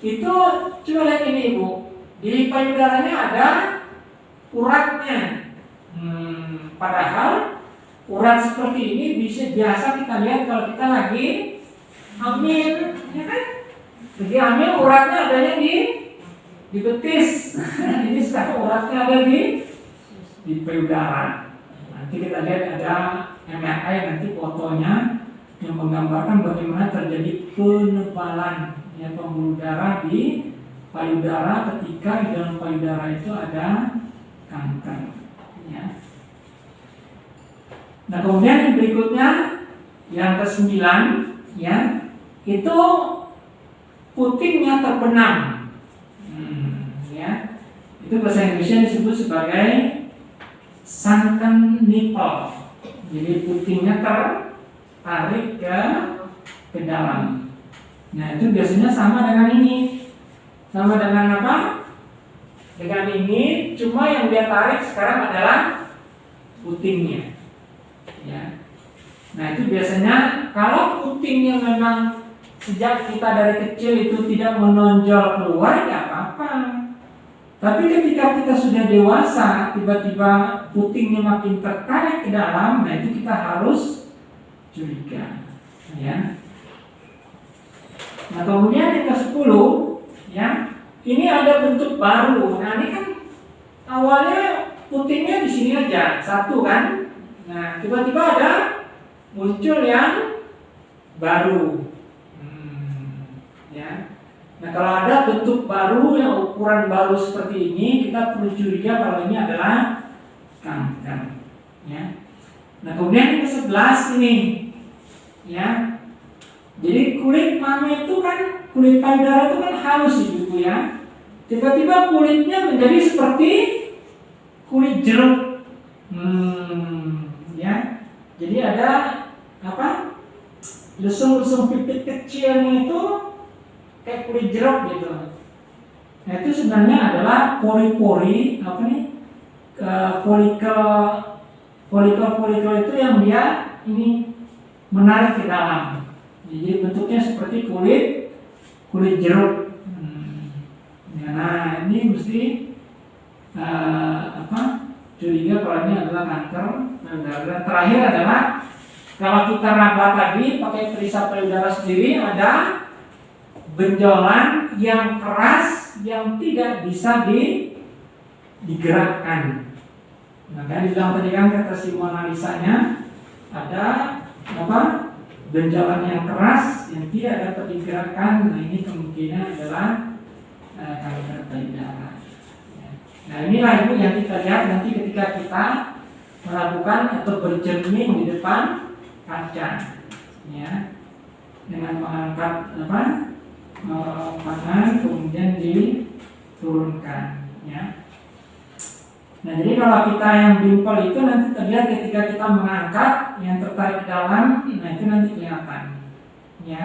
itu coba lihat ini ibu di payudaranya ada uratnya hmm, padahal urat seperti ini bisa biasa kita lihat kalau kita lagi hamil, ya kan? Jadi hamil uratnya adanya di di betis. Ini sekarang uratnya ada di di payudara. Nanti kita lihat ada MRI nanti fotonya yang menggambarkan bagaimana terjadi penebalan ya pembuluh di payudara ketika di dalam payudara itu ada kanker. Ya. Nah kemudian yang berikutnya yang ke sembilan ya itu putingnya terbenam hmm, ya itu bahasa Inggrisnya disebut sebagai sunken nipple jadi putingnya tertarik ke ke dalam nah itu biasanya sama dengan ini. Sama dengan apa? Dengan ini cuma yang dia tarik sekarang adalah putingnya. Ya. Nah itu biasanya kalau putingnya memang sejak kita dari kecil itu tidak menonjol keluar ya apa-apa. Tapi ketika kita sudah dewasa, tiba-tiba putingnya makin tertarik ke dalam, nah itu kita harus curiga, ya. Nah kemudian yang ke sepuluh, ya, ini ada bentuk baru. Nah ini kan awalnya putingnya di sini aja, satu kan. Nah tiba-tiba ada muncul yang baru ya. Nah kalau ada bentuk baru yang ukuran baru seperti ini, kita perlu curiga kalau ini adalah kanker. Ya. Nah kemudian yang ke-11 ini, ya. Jadi kulit mami itu kan kulit payudara itu kan halus ibu ya. Tiba-tiba kulitnya menjadi seperti kulit jeruk. Hmm, ya. Jadi ada apa? Lesung-lesung pipit kecilnya itu kayak kulit jeruk gitu. Nah itu sebenarnya adalah pori-pori apa nih folikel folikel-folikel itu yang dia ini menarik ke dalam. Jadi bentuknya seperti kulit kulit jeruk. Hmm. Ya, nah ini mesti uh, apa curiga kalau ini adalah kanker. Nah, terakhir adalah kalau kita raba tadi pakai perisap payudara sendiri ada benjolan yang keras yang tidak bisa digerakkan. Nah, kan dibilang tadi kan kata si Mona Lisa-nya ada apa? Benjolan yang keras yang tidak dapat digerakkan. Nah, ini kemungkinan adalah uh, payudara. Ya. Nah, inilah ibu yang kita lihat nanti ketika kita melakukan atau bercermin di depan kaca, ya, dengan mengangkat apa? pangan kemudian diturunkan. Nah jadi kalau kita yang dimple itu nanti terlihat ketika kita mengangkat yang tertarik ke dalam, nah itu nanti kelihatan ya.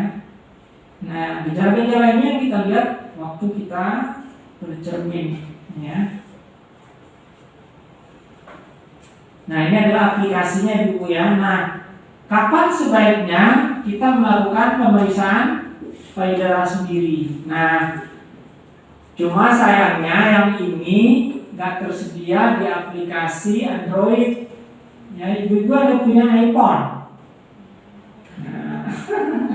Nah gejala-gejala ini yang kita lihat waktu kita bercermin ya. Nah ini adalah aplikasinya ibu ya. Nah kapan sebaiknya kita melakukan pemeriksaan payudara sendiri. Nah, cuma sayangnya yang ini nggak tersedia di aplikasi Android. Ya, ibu-ibu ada punya iPhone. Nah,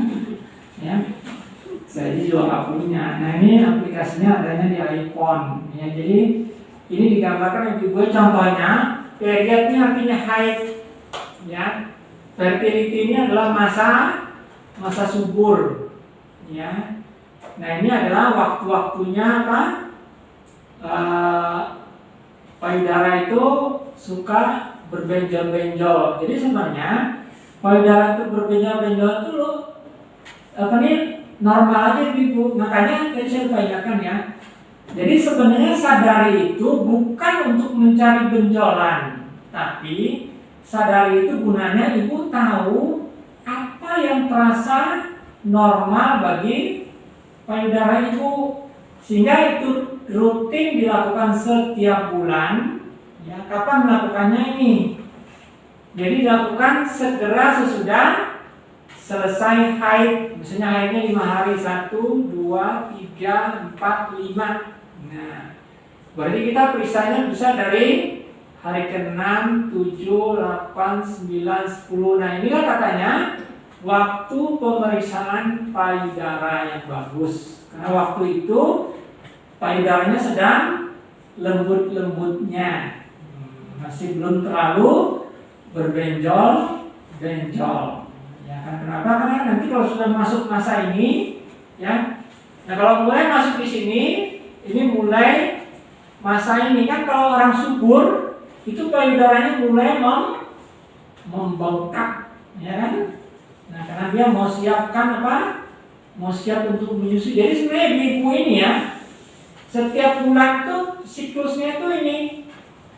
ya, saya juga nggak punya. Nah, ini aplikasinya adanya di iPhone. Ya, jadi ini digambarkan ibu-ibu contohnya periodnya artinya haid. Ya, fertility ini adalah masa masa subur ya. Nah ini adalah waktu-waktunya apa? Uh, payudara itu suka berbenjol-benjol. Jadi sebenarnya payudara itu berbenjol-benjol itu loh, apa nih normal aja ibu. Makanya tadi saya ya. Jadi sebenarnya sadari itu bukan untuk mencari benjolan, tapi sadari itu gunanya ibu tahu apa yang terasa normal bagi payudara ibu sehingga itu rutin dilakukan setiap bulan. Ya kapan melakukannya ini? Jadi dilakukan segera sesudah selesai haid. Misalnya haidnya lima hari. Satu dua tiga empat lima. Nah berarti kita periksanya bisa dari hari ke-6, 7, 8, 9, 10 nah inilah katanya waktu pemeriksaan payudara yang bagus. Karena waktu itu payudaranya sedang lembut-lembutnya. Masih belum terlalu berbenjol, benjol. Ya kan kenapa? Karena nanti kalau sudah masuk masa ini, ya. Nah kalau mulai masuk di sini, ini mulai masa ini kan kalau orang subur itu payudaranya mulai mem membengkak, ya kan? Nah, karena dia mau siapkan apa? Mau siap untuk menyusui. Jadi sebenarnya ibu ini ya, setiap bulan tuh siklusnya tuh ini.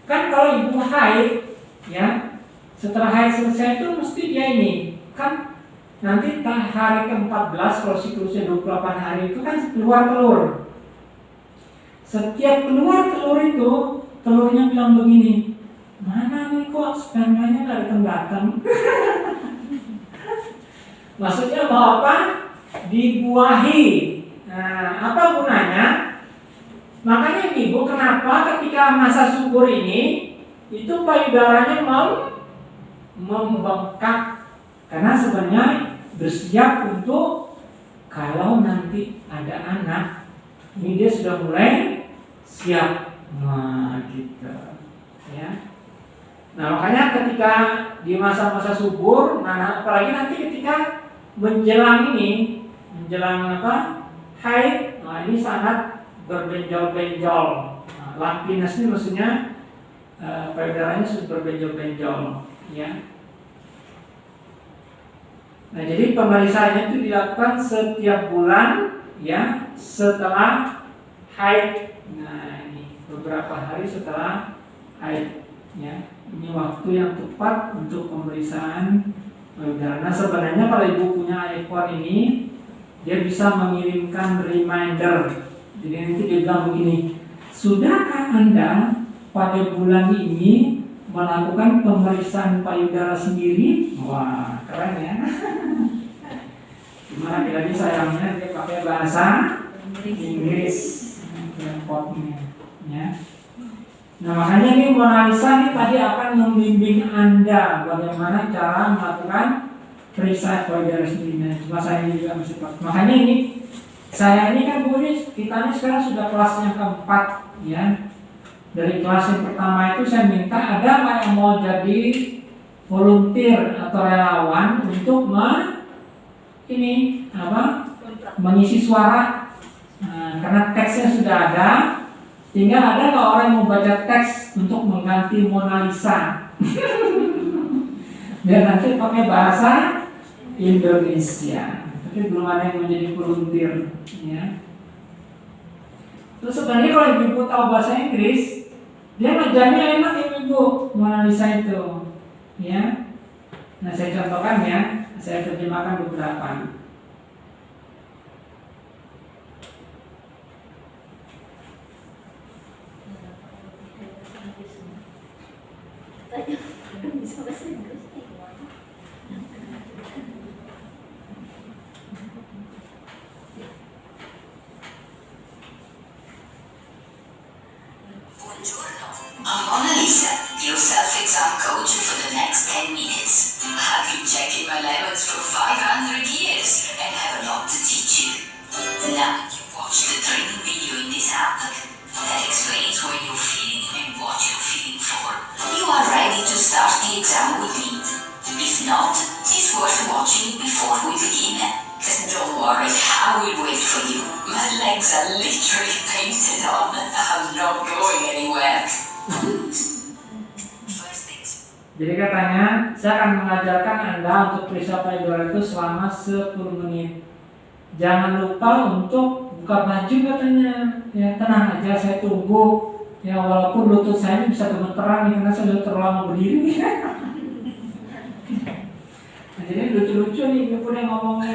Kan kalau ibu haid, ya, setelah haid selesai itu mesti dia ini. Kan nanti hari ke-14 kalau siklusnya 28 hari itu kan keluar telur. Setiap keluar telur itu, telurnya bilang begini, mana nih kok spermanya nggak datang-datang? Maksudnya mau apa? Dibuahi. Nah, apa gunanya? Makanya ibu kenapa ketika masa subur ini itu payudaranya mau membengkak? Karena sebenarnya bersiap untuk kalau nanti ada anak ini dia sudah mulai siap nah ya. Nah makanya ketika di masa-masa subur nah apalagi nanti ketika menjelang ini menjelang apa haid nah ini sangat berbenjol-benjol. Nah, lampinus ini maksudnya uh, payudaranya sudah berbenjol-benjol ya. Nah jadi pemeriksaannya itu dilakukan setiap bulan ya setelah haid. Nah ini beberapa hari setelah haid ya. Ini waktu yang tepat untuk pemeriksaan karena sebenarnya kalau ibu punya iPhone ini dia bisa mengirimkan reminder. Jadi nanti dia bilang begini, sudahkah anda pada bulan ini melakukan pemeriksaan payudara sendiri? Wah keren ya. Cuma lagi-lagi sayangnya dia pakai bahasa Inggris. Ya. Nah makanya ini Mona Lisa ini tadi akan membimbing Anda bagaimana cara melakukan periksa payudara sendiri. Nah, cuma saya juga masih. Makanya ini saya ini kan Bu kita ini sekarang sudah kelas yang keempat ya. dari kelas yang pertama itu saya minta ada nggak yang mau jadi volunteer atau relawan untuk me, ini apa mengisi suara? Nah, karena teksnya sudah ada tinggal ada nggak orang yang mau baca teks untuk mengganti Mona Lisa? Biar nanti pakai bahasa Indonesia tapi belum ada yang menjadi volunteer ya. Terus sebenarnya kalau ibu tahu bahasa Inggris dia ngajarnya enak ya ibu Mona itu ya. Nah saya contohkan ya saya terjemahkan beberapa untuk buka baju katanya. Ya tenang aja, saya tunggu. Ya walaupun lutut saya ini bisa gemeteran karena saya sudah terlalu lama berdiri. nah, jadi lucu-lucu nih ibu yang ngomongnya.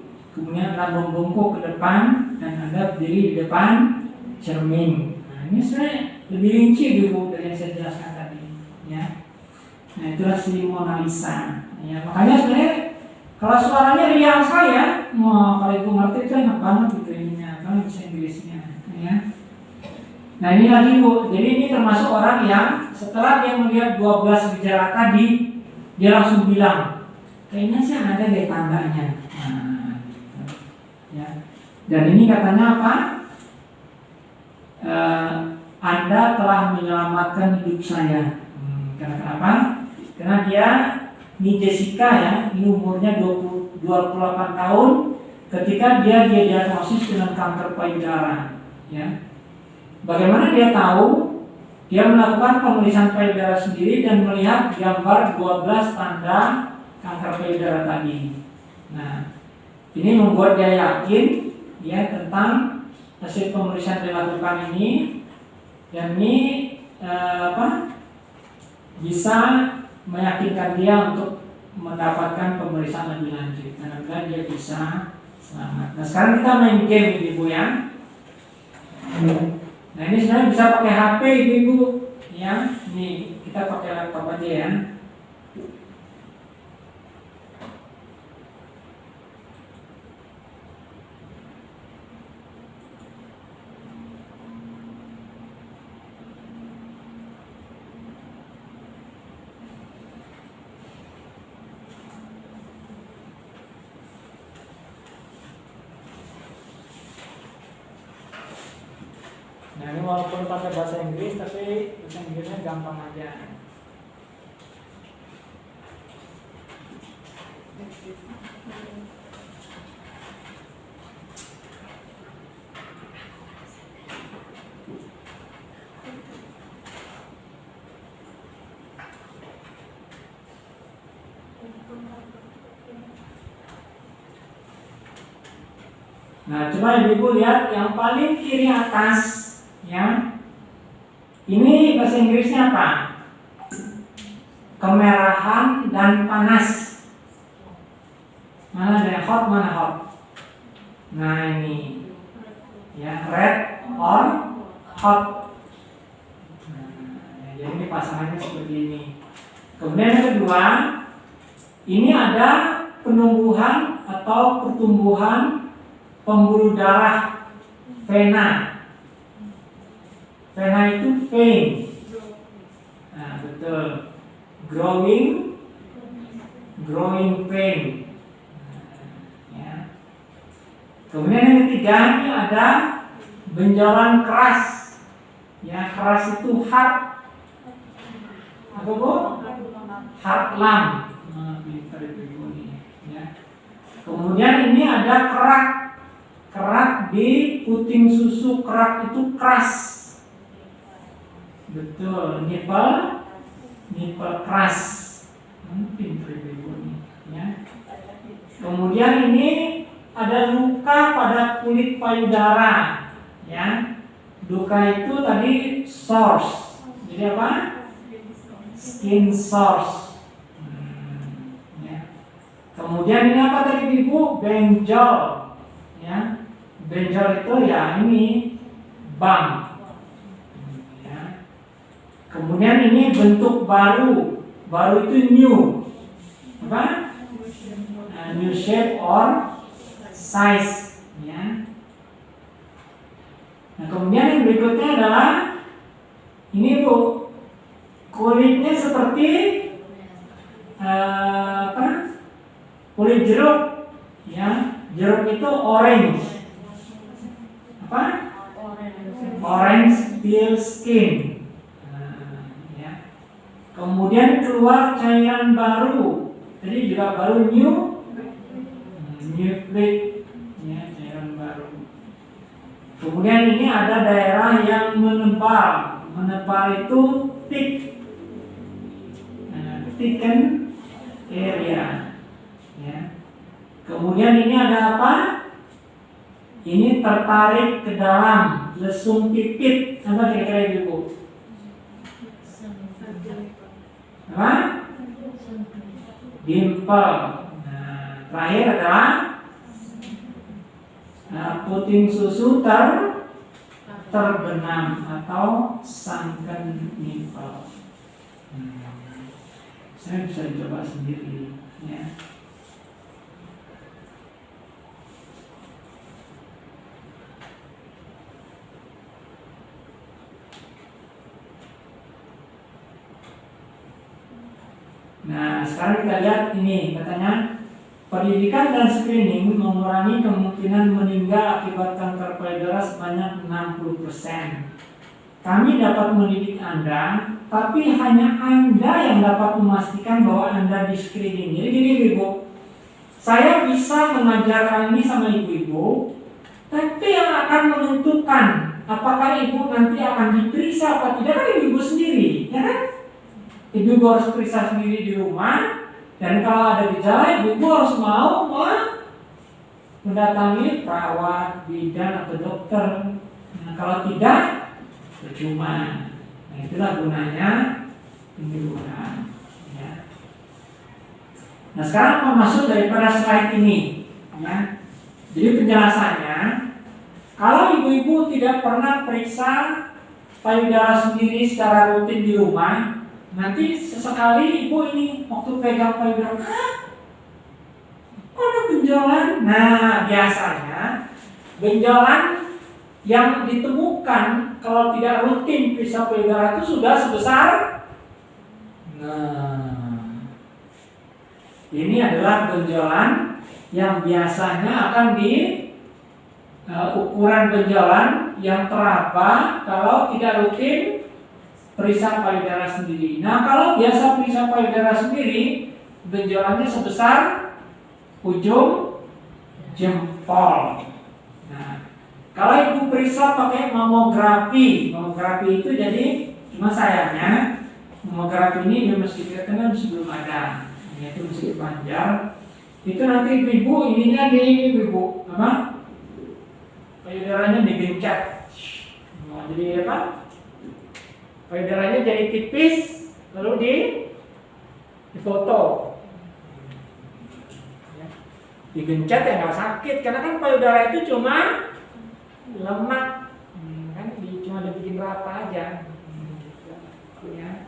kemudian anda membungkuk ke depan dan anda berdiri di depan cermin. Nah, ini sebenarnya lebih rinci dulu dari yang saya jelaskan tadi. Ya, nah itulah si Mona Lisa. Ya, makanya sebenarnya kalau suaranya riang saya, wah kalau ibu ngerti itu enak banget gitu ininya, kalau bisa Inggrisnya, ya. Nah ini lagi bu, jadi ini termasuk orang yang setelah dia melihat 12 gejala tadi, dia langsung bilang, kayaknya sih ada deh tandanya. Nah, gitu. Dan ini katanya apa? Eh, anda telah menyelamatkan hidup saya. Hmm, karena kenapa? Karena dia ini Jessica ya, ini umurnya 20, 28 tahun ketika dia dia diagnosis dengan kanker payudara ya. Bagaimana dia tahu? Dia melakukan pemeriksaan payudara sendiri dan melihat gambar 12 tanda kanker payudara tadi. Nah, ini membuat dia yakin ya tentang hasil pemeriksaan dilakukan ini dan ini eh, apa bisa meyakinkan dia untuk mendapatkan pemeriksaan lebih lanjut karena dia bisa selamat. Nah sekarang kita main game ibu ya. Nah ini sebenarnya bisa pakai HP ibu ya. Nih kita pakai laptop aja ya. Nah ini walaupun pakai bahasa Inggris tapi bahasa Inggrisnya gampang aja. Ibu lihat yang paling kiri atas, ya. Ini bahasa Inggrisnya apa? Kemerahan dan panas. Mana ada yang hot, mana hot? Nah ini. ya red or hot nah, jadi ini pasangannya seperti ini kemudian yang kedua ini ada penumbuhan atau pertumbuhan pembuluh darah vena vena itu vein nah betul growing growing pain ya. kemudian yang ketiga ini ada benjolan keras ya keras itu hard apa bu hard lung nah, pintar itu ibu nih ya kemudian ini ada kerak kerak di puting itu keras. Betul nipple nipple keras. Mungkin ibu nih ya. Kemudian ini ada luka pada kulit payudara ya. Luka itu tadi source. Jadi apa? Skin source. Hmm, ya. kemudian ini apa tadi ibu? Benjol ya. Benjol itu ya ini bang ya. kemudian ini bentuk baru. Baru itu new. Apa? Uh, new shape or size. Ya. Nah kemudian yang berikutnya adalah ini bu. Kulitnya seperti uh, apa? Kulit jeruk. Ya. Jeruk itu orange. Apa orange peel skin. Nah, ya. kemudian keluar cairan baru. Jadi juga baru new new plate ya cairan baru. Kemudian ini ada daerah yang menebal menebal itu thick nah, thicken area ya. Kemudian ini ada apa? Ini tertarik ke dalam lesung pipit. Apa kira-kira ibu apa? Dimple nah, terakhir adalah nah, puting susu ter terbenam atau sunken nipple. Hmm. saya bisa coba sendiri ya Nah, sekarang kita lihat ini katanya pendidikan dan screening mengurangi kemungkinan meninggal akibat kanker payudara sebanyak 60%. Kami dapat mendidik Anda, tapi hanya Anda yang dapat memastikan bahwa Anda di screening. Jadi gini Ibu, saya bisa mengajarkan ini sama ibu-ibu, tapi yang akan menentukan apakah ibu nanti akan diperiksa apa tidak kan ibu-ibu sendiri, ya kan? Ibu harus periksa sendiri di rumah dan kalau ada gejala ibu harus mau mendatangi perawat, bidan atau dokter. Nah, kalau tidak percuma. Nah, itulah gunanya penyuluhan. Ya. Nah, sekarang mau masuk daripada slide ini. Ya. Jadi penjelasannya, kalau ibu-ibu tidak pernah periksa payudara sendiri secara rutin di rumah, Nanti sesekali ibu ini waktu pegang payudara, Hah? Kok ada benjolan? Nah, biasanya benjolan yang ditemukan kalau tidak rutin periksa payudara itu sudah sebesar Nah, ini adalah benjolan yang biasanya akan di uh, ukuran benjolan yang teraba kalau tidak rutin periksa payudara sendiri. Nah, kalau biasa periksa payudara sendiri, benjolannya sebesar ujung jempol. Nah, kalau ibu periksa pakai mamografi, mamografi itu jadi cuma sayangnya mamografi ini dia mesti kan sebelum ada, yaitu mesti panjang. Itu nanti ibu ininya di ini ibu apa? Payudaranya digencet. Nah, jadi apa? Payudaranya jadi tipis lalu di difoto. Ya. digencet ya nggak sakit. Karena kan payudara itu cuma lemak. Hmm, kan cuma dibikin rata aja. Gitu. ya.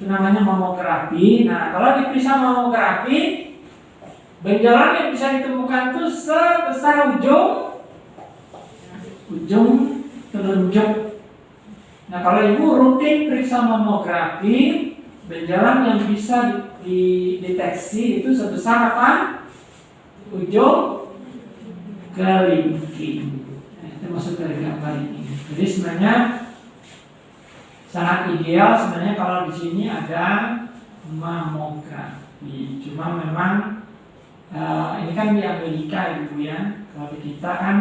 Itu namanya mamografi nah kalau diperiksa mamografi benjolan yang bisa ditemukan itu sebesar ujung ujung telunjuk nah kalau ibu rutin periksa mamografi benjolan yang bisa dideteksi itu sebesar apa ujung kelingking nah, itu maksud dari gambar ini jadi sebenarnya sangat ideal sebenarnya kalau di sini ada mamografi. Cuma memang uh, ini kan di Amerika ibu ya. Kalau di kita kan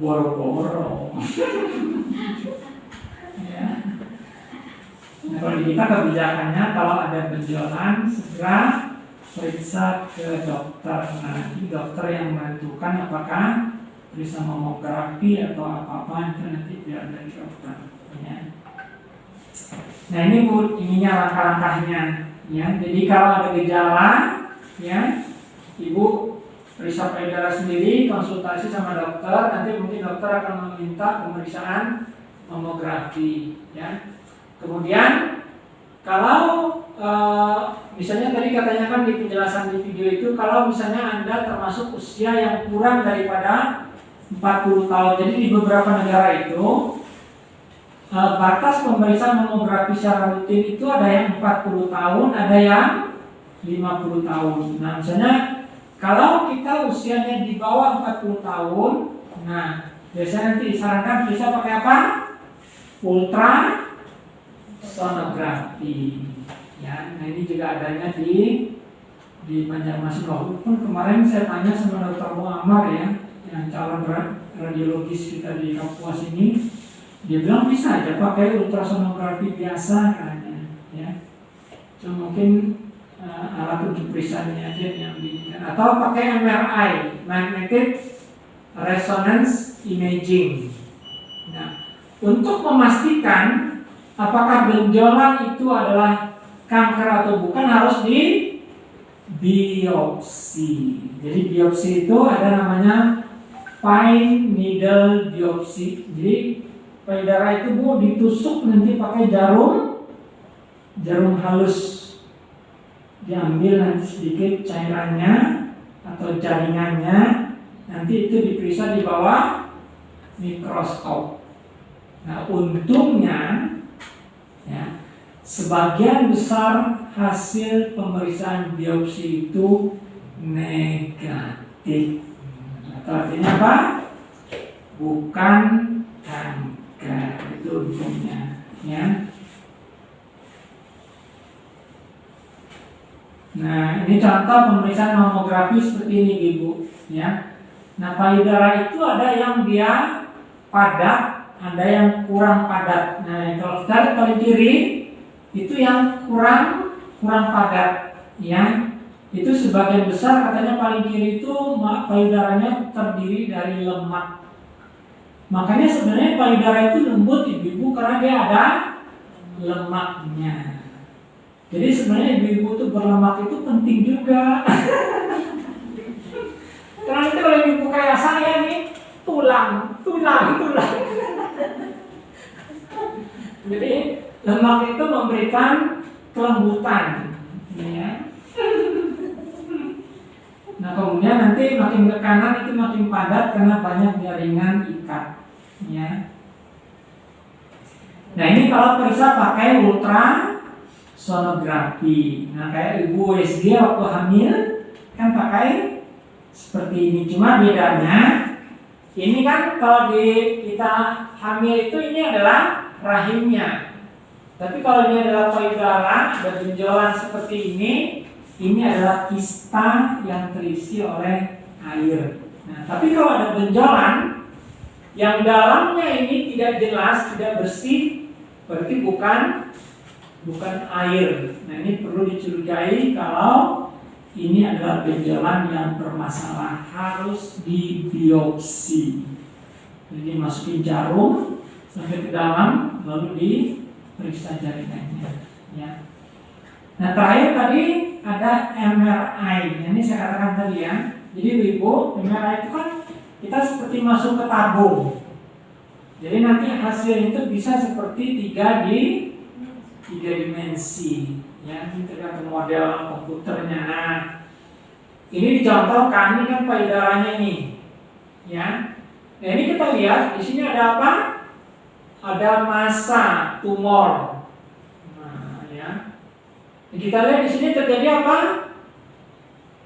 boro-boro. ya. Nah, kalau di kita kebijakannya kalau ada benjolan segera periksa ke dokter. Nah, nanti dokter yang menentukan apakah periksa mamografi atau apa-apa itu nanti biar dari dokter. Ya. Nah ini bu, ininya langkah-langkahnya, ya. Jadi kalau ada gejala, ya, ibu periksa payudara sendiri, konsultasi sama dokter, nanti mungkin dokter akan meminta pemeriksaan mamografi, ya. Kemudian kalau e, misalnya tadi katanya kan di penjelasan di video itu, kalau misalnya anda termasuk usia yang kurang daripada 40 tahun, jadi di beberapa negara itu uh, batas pemeriksaan mamografi secara rutin itu ada yang 40 tahun, ada yang 50 tahun. Nah, misalnya kalau kita usianya di bawah 40 tahun, nah biasanya nanti disarankan bisa pakai apa? Ultra sonografi. Ya, nah ini juga adanya di di Banjarmasin. Walaupun kemarin saya tanya sama Dr. Muammar ya, yang calon radiologis kita di Kapuas ini, dia bilang bisa aja pakai ultrasonografi biasa katanya, ya. Cuma mungkin uh, alat untuk periksanya aja yang diinginkan. Atau pakai MRI, magnetic resonance imaging. Untuk memastikan apakah benjolan itu adalah kanker atau bukan harus di biopsi. Jadi biopsi itu ada namanya fine needle biopsi. Jadi payudara itu bu ditusuk nanti pakai jarum jarum halus diambil nanti sedikit cairannya atau jaringannya nanti itu diperiksa di bawah mikroskop nah untungnya ya sebagian besar hasil pemeriksaan biopsi itu negatif artinya apa bukan kanker itu ujungnya, ya. Nah, ini contoh pemeriksaan mamografi seperti ini, Ibu, ya. Nah, payudara itu ada yang dia padat, ada yang kurang padat. Nah, kalau kita lihat paling kiri itu yang kurang kurang padat, ya. Itu sebagian besar katanya paling kiri itu payudaranya terdiri dari lemak Makanya sebenarnya payudara itu lembut ibu-ibu karena dia ada lemaknya. Jadi sebenarnya ibu-ibu itu berlemak itu penting juga. karena itu kalau ibu kayak saya nih tulang, tulang, tulang. Jadi lemak itu memberikan kelembutan, ya. Nah kemudian nanti makin ke kanan itu makin padat karena banyak jaringan ikat. Ya. Nah ini kalau periksa pakai ultra sonografi. Nah kayak ibu USG waktu hamil kan pakai seperti ini. Cuma bedanya ini kan kalau di kita hamil itu ini adalah rahimnya. Tapi kalau ini adalah payudara, ada benjolan seperti ini, ini adalah kista yang terisi oleh air. Nah, tapi kalau ada benjolan yang dalamnya ini tidak jelas, tidak bersih, berarti bukan bukan air. Nah, ini perlu dicurigai kalau ini adalah benjolan yang bermasalah harus dibiopsi. Jadi masukin jarum sampai ke dalam lalu diperiksa jaringannya. Ya. Nah terakhir tadi ada MRI. Ini saya katakan tadi ya. Jadi ibu MRI itu kan kita seperti masuk ke tabung. Jadi nanti hasil itu bisa seperti tiga di tiga dimensi, ya tergantung model komputernya. Nah, ini dicontohkan ini kan payudaranya ini, ya. Nah ini kita lihat di sini ada apa? Ada massa tumor. Nah, ya. Kita lihat di sini terjadi apa?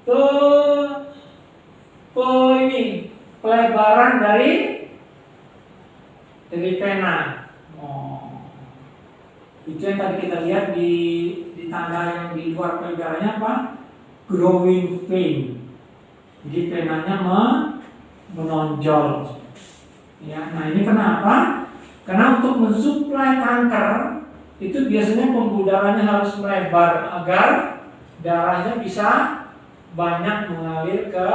Tuh, tuh ini pelebaran dari dari pena. Oh. Itu yang tadi kita lihat di tanda yang di luar payudaranya apa? Growing vein. Jadi penanya me, menonjol. Ya, nah ini kenapa? Karena untuk mensuplai kanker itu biasanya pembuluh darahnya harus melebar agar darahnya bisa banyak mengalir ke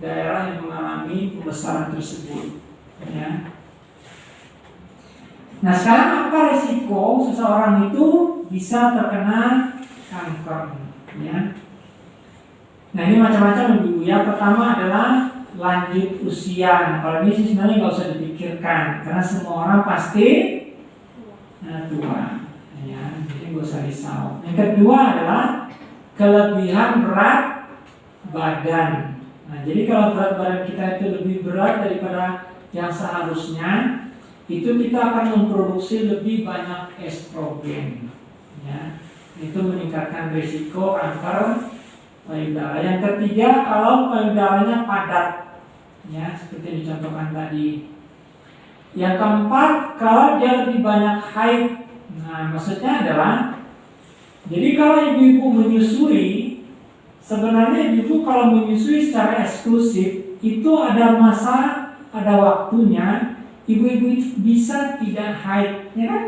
daerah yang mengalami pembesaran tersebut. Ya. Nah sekarang apa resiko seseorang itu bisa terkena kanker? Ya. Nah ini macam-macam ibu ya. Pertama adalah lanjut usia. Nah, kalau ini sih sebenarnya nggak usah dipikirkan karena semua orang pasti nah, tua. Ya, jadi nggak usah risau. Yang kedua adalah kelebihan berat badan. Nah jadi kalau berat badan kita itu lebih berat daripada yang seharusnya, itu kita akan memproduksi lebih banyak estrogen ya. Itu meningkatkan risiko kanker payudara. Yang ketiga kalau payudaranya padat ya seperti dicontohkan tadi. Yang keempat kalau dia lebih banyak haid. Nah maksudnya adalah jadi kalau ibu-ibu menyusui sebenarnya ibu kalau menyusui secara eksklusif itu ada masa ada waktunya ibu-ibu itu bisa tidak haid, ya kan?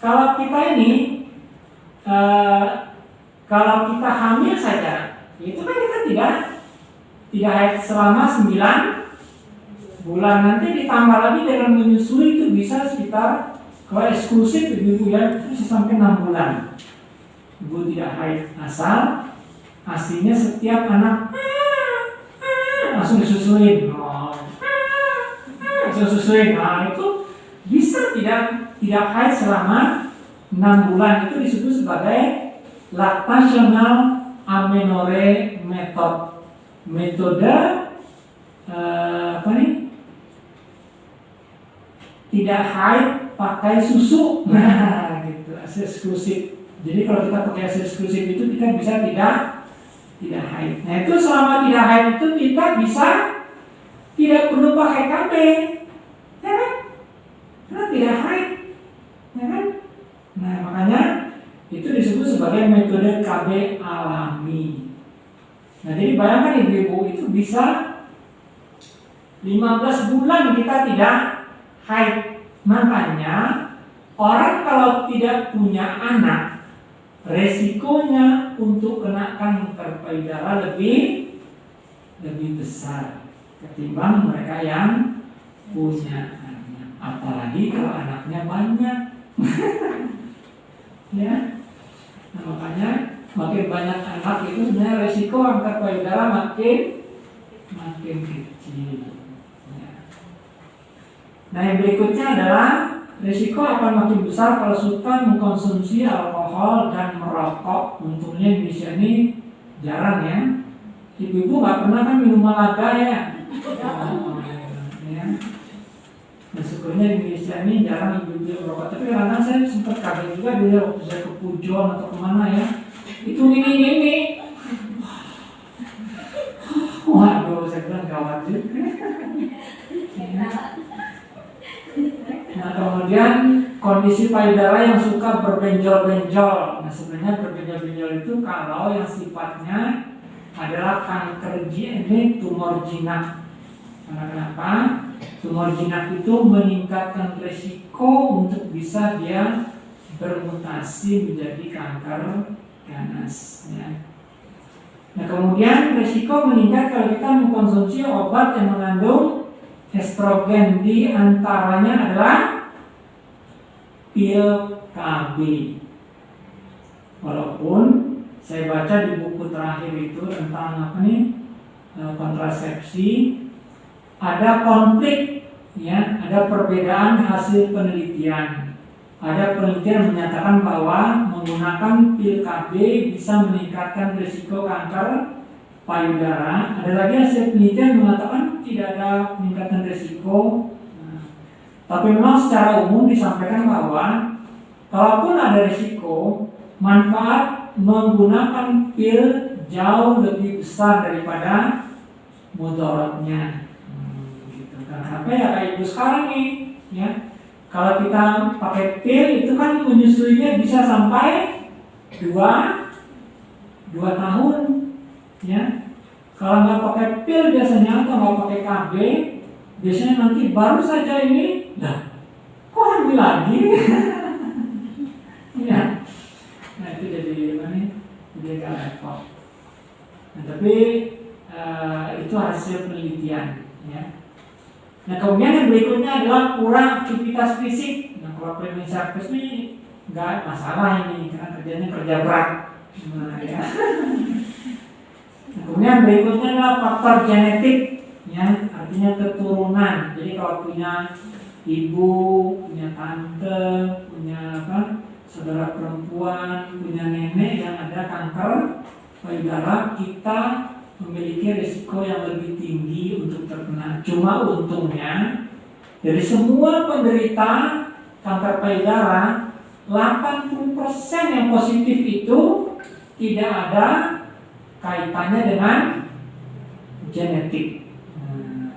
Kalau kita ini, uh, kalau kita hamil saja, itu kan kita tidak tidak haid selama 9 bulan. Nanti ditambah lagi dengan menyusui itu bisa sekitar kalau eksklusif ibu-ibu ya bisa sampai 6 bulan. Ibu tidak haid asal aslinya setiap anak langsung disusuin. Susuin nah itu bisa tidak tidak haid selama enam bulan. Itu disebut sebagai lactational amenore method. Metode eh, apa nih tidak haid pakai susu. Nah gitu. Eksklusif. Jadi kalau kita pakai eksklusif itu kita bisa tidak tidak haid. Nah itu selama tidak haid itu kita bisa tidak perlu pakai KB? Karena tidak haid, ya kan? Nah makanya itu disebut sebagai metode KB alami. Nah jadi bayangkan ibu-ibu itu bisa 15 bulan kita tidak haid. Makanya orang kalau tidak punya anak, resikonya untuk kena kanker payudara lebih lebih besar ketimbang mereka yang punya. Apalagi kalau anaknya banyak. ya. Nah, makanya makin banyak anak itu sebenarnya resiko angkat payudara makin makin kecil. Ya. Nah yang berikutnya adalah risiko akan makin besar kalau suka mengkonsumsi alkohol dan merokok. Untungnya Indonesia ini jarang ya. Ibu-ibu nggak pernah kan minum malaga ya. Oh, ya. Nah syukurnya di Indonesia ini jarang ibu-ibu merokok. Tapi kadang saya sempat kaget juga dulu waktu saya ke Pujon atau ke mana ya. Itu ini ini. Waduh, saya bilang gawat juga. Nah kemudian kondisi payudara yang suka berbenjol-benjol. Nah sebenarnya berbenjol-benjol itu kalau yang sifatnya adalah kanker ini tumor jinak. Karena kenapa? Tumor jinak itu meningkatkan resiko untuk bisa dia bermutasi menjadi kanker ganas. Ya. Nah kemudian resiko meningkat kalau kita mengkonsumsi obat yang mengandung estrogen di antaranya adalah pil KB. Walaupun saya baca di buku terakhir itu tentang apa nih kontrasepsi ada konflik ya ada perbedaan hasil penelitian. Ada penelitian menyatakan bahwa menggunakan pil KB bisa meningkatkan risiko kanker payudara. Ada lagi hasil penelitian mengatakan tidak ada peningkatan risiko. Tapi memang secara umum disampaikan bahwa kalaupun ada risiko, manfaat menggunakan pil jauh lebih besar daripada mudaratnya. Karena apa ya kayak ibu sekarang nih, ya kalau kita pakai pil itu kan menyusuinya bisa sampai dua dua tahun, ya. Kalau nggak pakai pil biasanya atau nggak pakai KB, biasanya nanti baru saja ini, nah, kok hamil lagi? ya. Nah itu jadi nih? Jadi agak repot. Nah, tapi uh, itu hasil penelitian. Nah kemudian yang berikutnya adalah kurang aktivitas fisik. Nah kalau premium service ini nggak masalah ini karena kerjanya kerja berat. Nah, ya. nah, kemudian berikutnya adalah faktor genetik, ya artinya keturunan. Jadi kalau punya ibu, punya tante, punya apa, saudara perempuan, punya nenek yang ada kanker payudara, kita memiliki risiko yang lebih tinggi untuk terkena. Cuma untungnya dari semua penderita kanker payudara 80% yang positif itu tidak ada kaitannya dengan genetik. Hmm,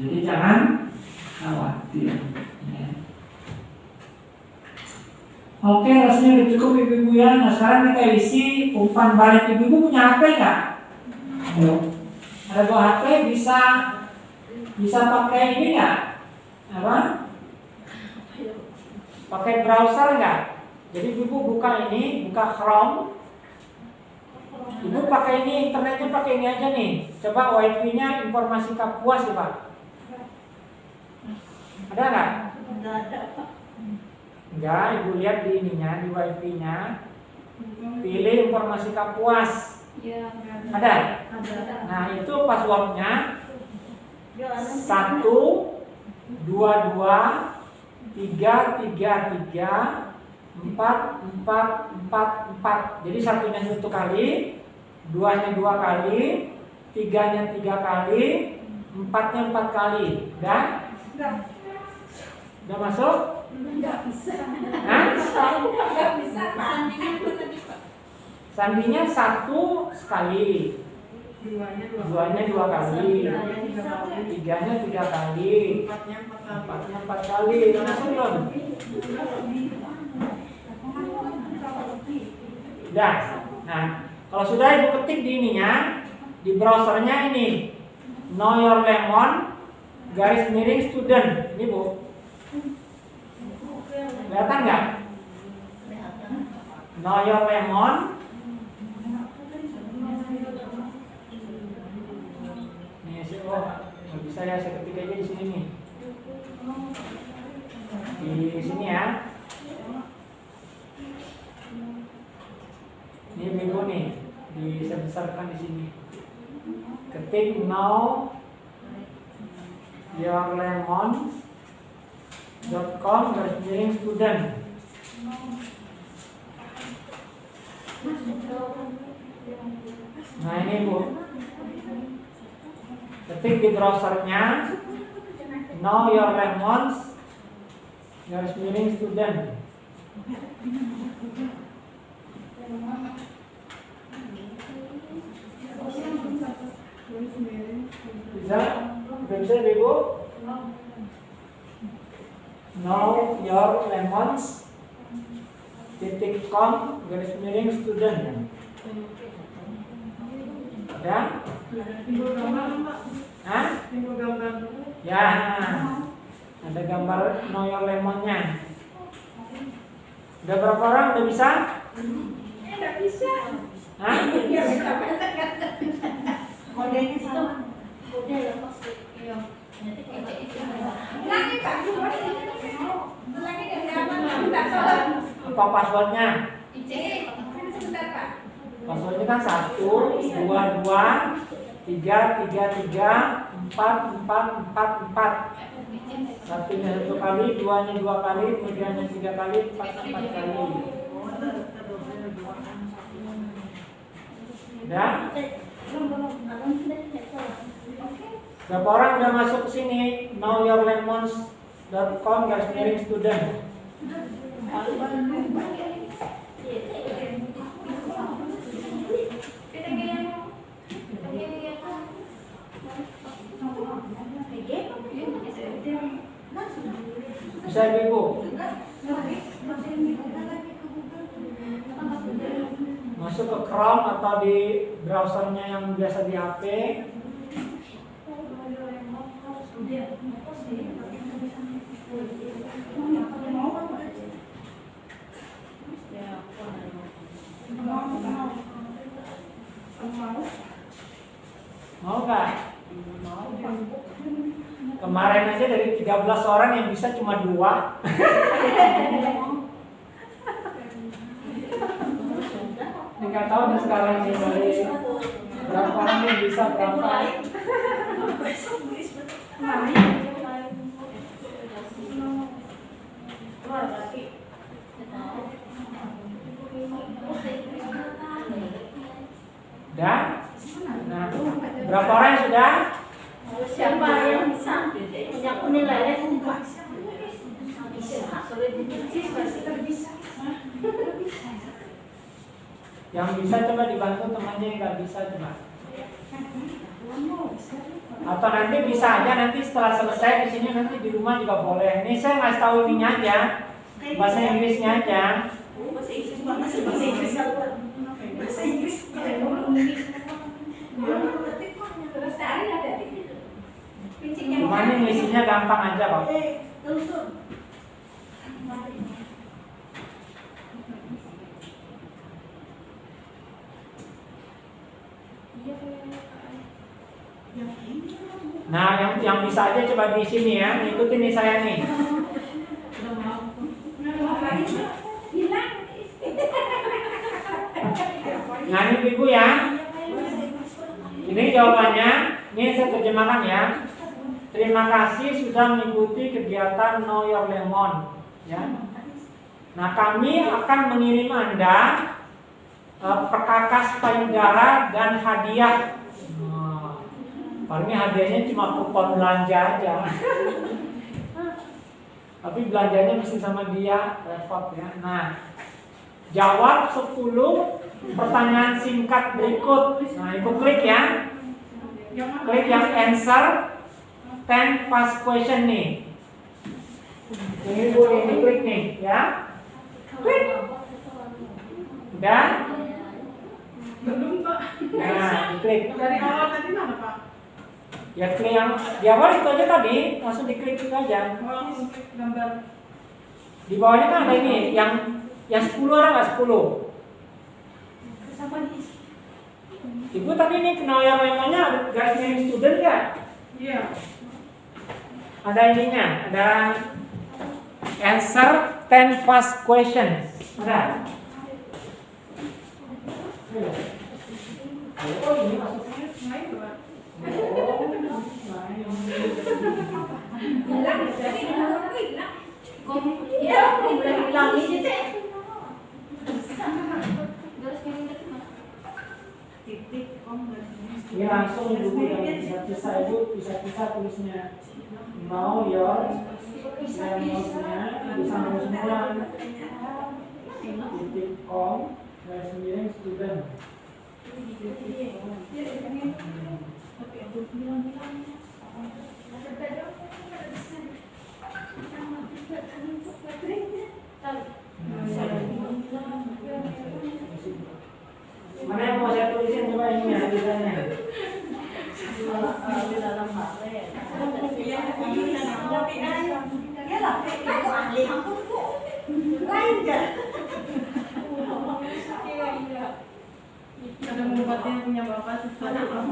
jadi jangan khawatir. Ya. Oke, rasanya udah cukup ibu-ibu ya. Nah sekarang kita isi umpan balik ibu-ibu punya HP nggak? Ada buah HP bisa bisa pakai ini nggak? Apa? Pakai browser nggak? Jadi ibu buka ini, buka Chrome. Ibu pakai ini internetnya pakai ini aja nih. Coba wifi-nya informasi Kapuas ya pak. Ada nggak? Enggak ada Pak. Enggak, ibu lihat di ininya, di wifi-nya. Pilih informasi Kapuas. Ya, Ada? ada. Nah itu passwordnya Ya, satu dua dua tiga tiga tiga empat empat empat empat jadi satunya satu kali duanya dua kali tiganya tiga kali empatnya empat kali dan udah masuk Enggak bisa. Hah? Enggak bisa, Pak. Sandinya satu sekali. Duanya dua kali. Tiganya tiga kali. Empatnya empat kali. Udah masuk belum Udah. Nah, kalau sudah ibu ketik di ininya, di browsernya ini, Know Your Lemon, garis miring student. Ini bu, kelihatan nggak? Know Your Lemon. Nih, saya oh, bisa ya saya ketik aja di sini nih. Di sini ya. Ini minggu nih, bisa besarkan di sini. Ketik now your lemon com garis miring student. Nah ini bu, ketik di browsernya know your lemons garis miring student. Bisa? Bisa ibu? Know your lemons titik com garis miring student ada? Hah? Ya, ada gambar know your lemonnya. Udah berapa orang? Udah bisa? Enggak bisa. Hah? Iya, Kodenya sama. Kode ya pasti. Iya. Apa? Tolong. Apa passwordnya? Sebentar Pak. Passwordnya kan satu, dua, dua, tiga, tiga, tiga, empat, empat, empat, empat. Satunya satu kali, duanya dua kali, kemudiannya tiga kali, empat empat kali. Udah? Berapa orang udah masuk ke sini? knowyourlemons.com garis miring student. Masuk ke Chrome atau di browsernya yang biasa di HP. Mau gak? Kemarin aja dari 13 orang yang bisa cuma dua. Nggak tahu nih sekarang nih dari berapa orang yang bisa berapa. Udah? Nah, berapa orang yang sudah? Siapa yang bisa? Yang penilaiannya empat. Yang bisa coba dibantu temannya yang nggak bisa coba. Atau nanti bisa aja nanti setelah selesai di sini nanti di rumah juga boleh. Ini saya ngasih tahu ininya aja, bahasa Inggrisnya aja. Bahasa Inggris bahasa Inggris bahasa Inggris Pincingnya Cuma ini ngisinya gampang aja kok. Eh. Nah, yang yang bisa aja coba di sini ya, ikutin nih saya nih. Hilang. Ini ibu ya. Ini jawabannya. Ini saya terjemahkan ya. Terima kasih sudah mengikuti kegiatan Know Your Lemon. Ya. Nah, kami akan mengirim Anda eh, perkakas payudara dan hadiah. Nah, hadiahnya cuma kupon belanja aja. Tapi belanjanya mesti sama dia, repot ya. Nah, jawab 10 pertanyaan singkat berikut. Nah, ibu klik ya. Klik yang answer 10 fast question nih. Ini bu, ini klik nih ya. Klik. Udah? Belum Pak. Nah, diklik. Dari awal tadi mana Pak? Ya klik yang di awal itu aja tadi, langsung diklik itu aja. Oh, klik gambar. Di bawahnya kan ada ini, yang yang 10 ada nggak 10? Ibu tadi ini kenal yang namanya ada garis miring student nggak? Iya. Ada ininya, ada answer 10 fast questions. Ada? Oh, ini maksudnya. Pak. Oh, nah, ini. Hilang. Jadi hilang itu hilang. Iya, udah hilang ini teh. Titik kom Ini langsung dulu yang bisa bisa ibu bisa bisa tulisnya know your lemonsnya bisa nulis semua titik com garis miring student mana yang mau saya tulisin coba ini ya tulisannya Lah, itu ahli tuh. Lain ada membuatnya punya bapak. Kalau yang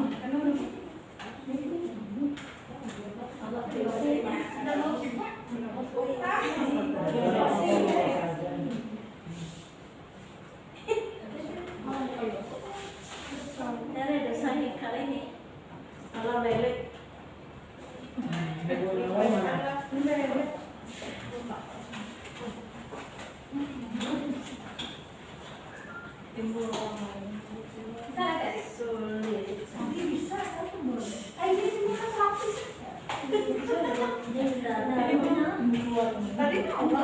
timbul apa? bisa nggak dari sulit tapi bisa kan timbul ayo timbul kan satu tadi apa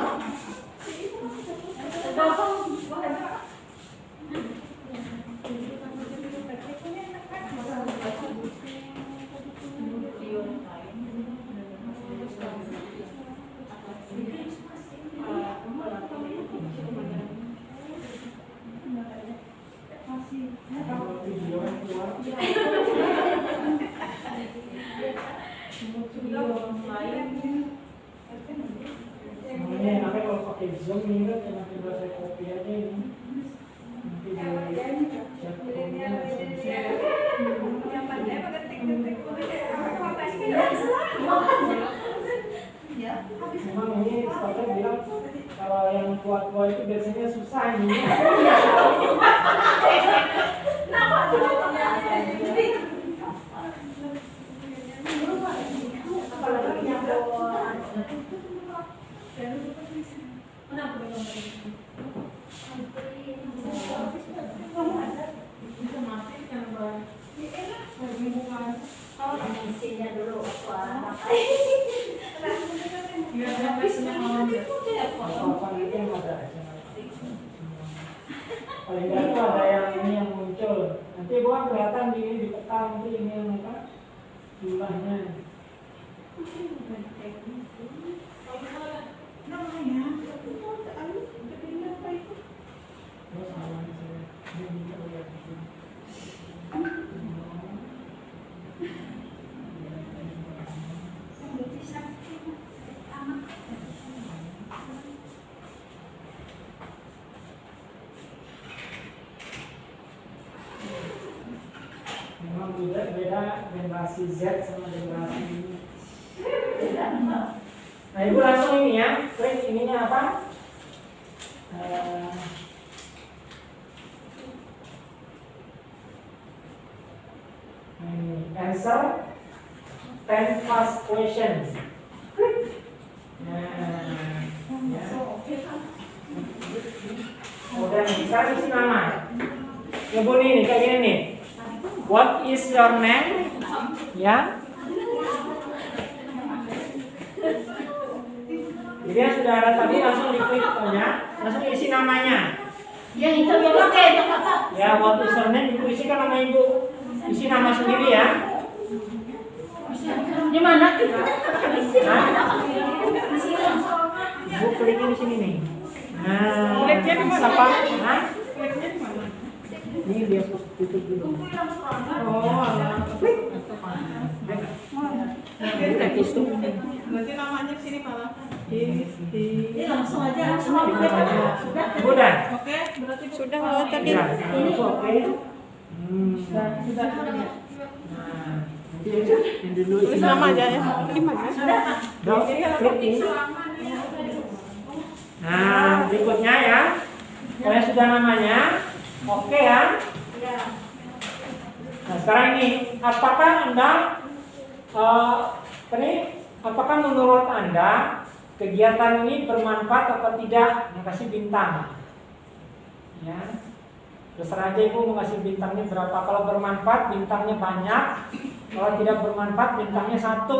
bapak Keluar semuanya enaknya kalau pakai zoom ini kan? Enakin buat saya copy aja ini. Nanti di chat roomnya Yang pandai pakai tik-tik Ya, memang ini bilang kalau yang tua-tua itu biasanya susah ini Bisa mati kan bang. Lagi bukan. isinya dulu apa Ya, tapi senang paling nggak tuh ada yang ini yang muncul. Nanti bukan kelihatan di di peta nanti ini yang apa? Jumlahnya terus awan saya ini bisa lihat di sini. Memang beda beda generasi Z sama generasi ini. Nah ibu langsung ini ya. Klik ininya apa? Eh, ini answer 10 fast questions nah ya. udah sekarang isi nama ya bu nih kayak gini nih What is your name? Ya. Jadi yang sudah ada tadi langsung diklik ya, langsung isi namanya. Yang itu yang pakai. Ya, what is your name? Ibu isikan nama ibu. Isi nama sendiri ya. Di mana? Nah, ibu klikin di sini nih. Nah, di mana? siapa? Di mana? ini dia tutup dulu. Oh, alah. Berarti namanya sini malah. Ini langsung aja langsung aja. Sudah. Udah. Oke, berarti sudah loh Ya, ini oke. Hmm. Sudah, sudah. Yang dulu Tulis isi nama nama. aja ya. Gimana? Dok, klik ini. Nah, berikutnya ya. Kalau yang sudah namanya, oke ya. Nah, sekarang ini, apakah Anda, eh, ini, apakah menurut Anda kegiatan ini bermanfaat atau tidak? Nah, kasih bintang. Ya. Terserah aja Ibu mau kasih bintangnya berapa. Kalau bermanfaat, bintangnya banyak. Kalau tidak bermanfaat, bintangnya satu.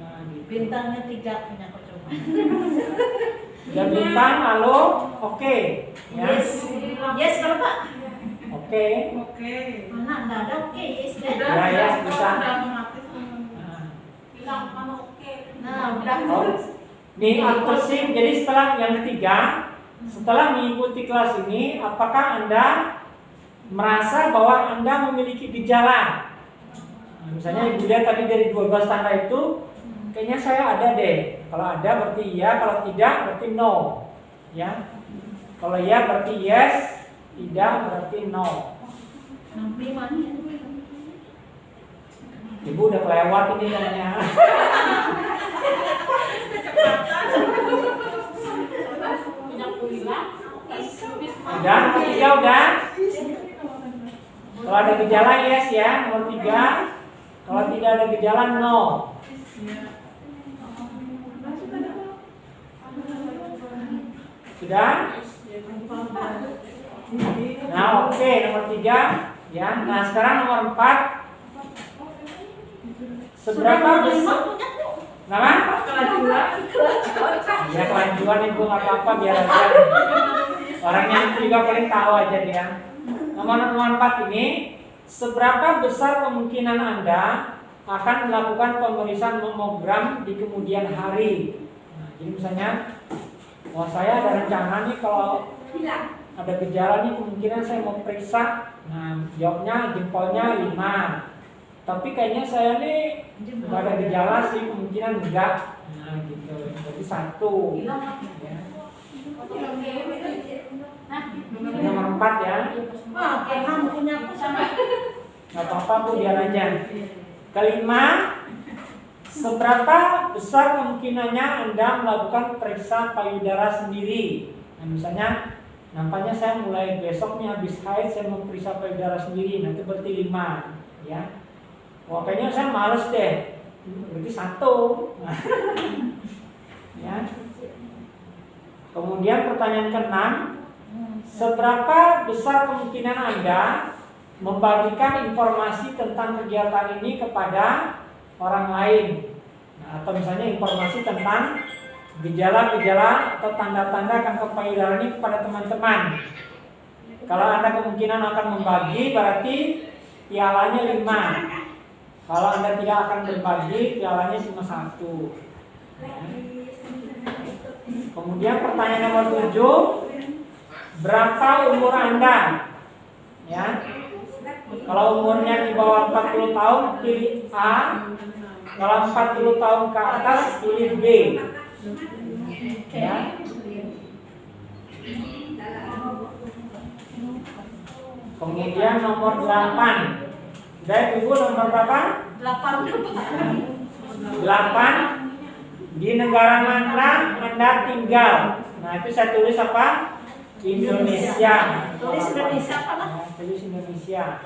Nah, gitu. Bintangnya tiga punya aku coba. Ya bintang, halo, oke. Ya, Yes. Yes kalau Pak. oke. Oke. Mana enggak ada oke yes deh. Ya, ya, bisa. Udah otomatis. Nah, Bilang mana oke. Nah, udah. oh. Nih outsourcing. Jadi setelah yang ketiga, setelah mengikuti kelas ini, apakah anda merasa bahwa anda memiliki gejala? Nah, misalnya ibu lihat tadi dari 12 tanda itu, kayaknya saya ada deh. Kalau ada berarti iya, kalau tidak berarti no. Ya. Kalau iya berarti yes, tidak berarti no. Ibu udah kelewat ini kayaknya. Punya kuliah. Udah. Kalau ada gejala yes ya, nomor tiga. Kalau tidak ada gejala no. Sudah? Nah, oke nomor tiga ya. Nah sekarang nomor empat. Seberapa besar? Ya kelanjuran nih gue nggak apa-apa biar aja. Orangnya itu juga paling tahu aja dia. Nomor nomor empat ini, seberapa besar kemungkinan anda akan melakukan pemeriksaan mamogram di kemudian hari? Nah, jadi misalnya, wah saya ada rencana nih kalau ada gejala nih kemungkinan saya mau periksa. Nah, jawabnya jempolnya 5. Tapi kayaknya saya nih nggak ada gejala sih, kemungkinan enggak. Nah, gitu. Jadi satu. Ya. Nomor empat ya. Nggak apa-apa bu, biar aja. Kelima, seberapa besar kemungkinannya Anda melakukan periksa payudara sendiri? Nah, misalnya, nampaknya saya mulai besok nih habis haid saya mau periksa payudara sendiri, nanti berarti lima, ya. Wah, kayaknya saya males deh, berarti satu. ya. Kemudian pertanyaan keenam, seberapa besar kemungkinan Anda membagikan informasi tentang kegiatan ini kepada orang lain. Nah, atau misalnya informasi tentang gejala-gejala atau tanda-tanda kanker payudara ini kepada teman-teman. Kalau Anda kemungkinan akan membagi berarti pialanya lima. Kalau Anda tidak akan berbagi, pialanya cuma satu. Kemudian pertanyaan nomor tujuh, berapa umur Anda? Ya, kalau umurnya di bawah 40 tahun pilih A, kalau 40 tahun ke atas pilih B. Ya. Kemudian nomor 8. Dari Ibu nomor berapa? Delapan 8 di negara mana Anda tinggal? Nah, itu saya tulis apa? Indonesia. Tulis Indonesia apa lah? Nah, tulis Indonesia.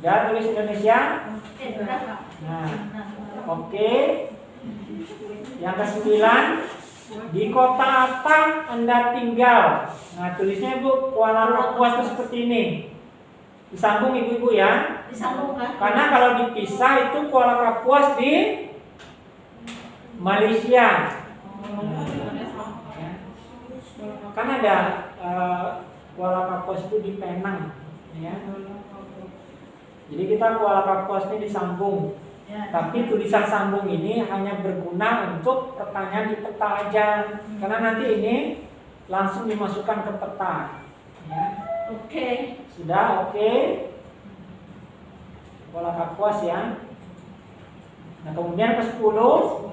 Udah tulis Indonesia? Nah, oke. Yang kesembilan, di kota apa Anda tinggal? Nah, tulisnya Bu, Kuala Kapuas itu seperti ini. Disambung ibu-ibu ya. Disambungkan. Karena kalau dipisah itu Kuala Kapuas di Malaysia. Ya. Kan ada eh, Kuala Kapuas itu di Penang, ya. Jadi kita Kuala Kapuas ini disambung. Ya. Tapi tulisan sambung ini hanya berguna untuk pertanyaan di peta aja. Karena nanti ini langsung dimasukkan ke peta. Ya. Oke. Sudah oke. Kuala Kapuas ya. Nah kemudian ke 10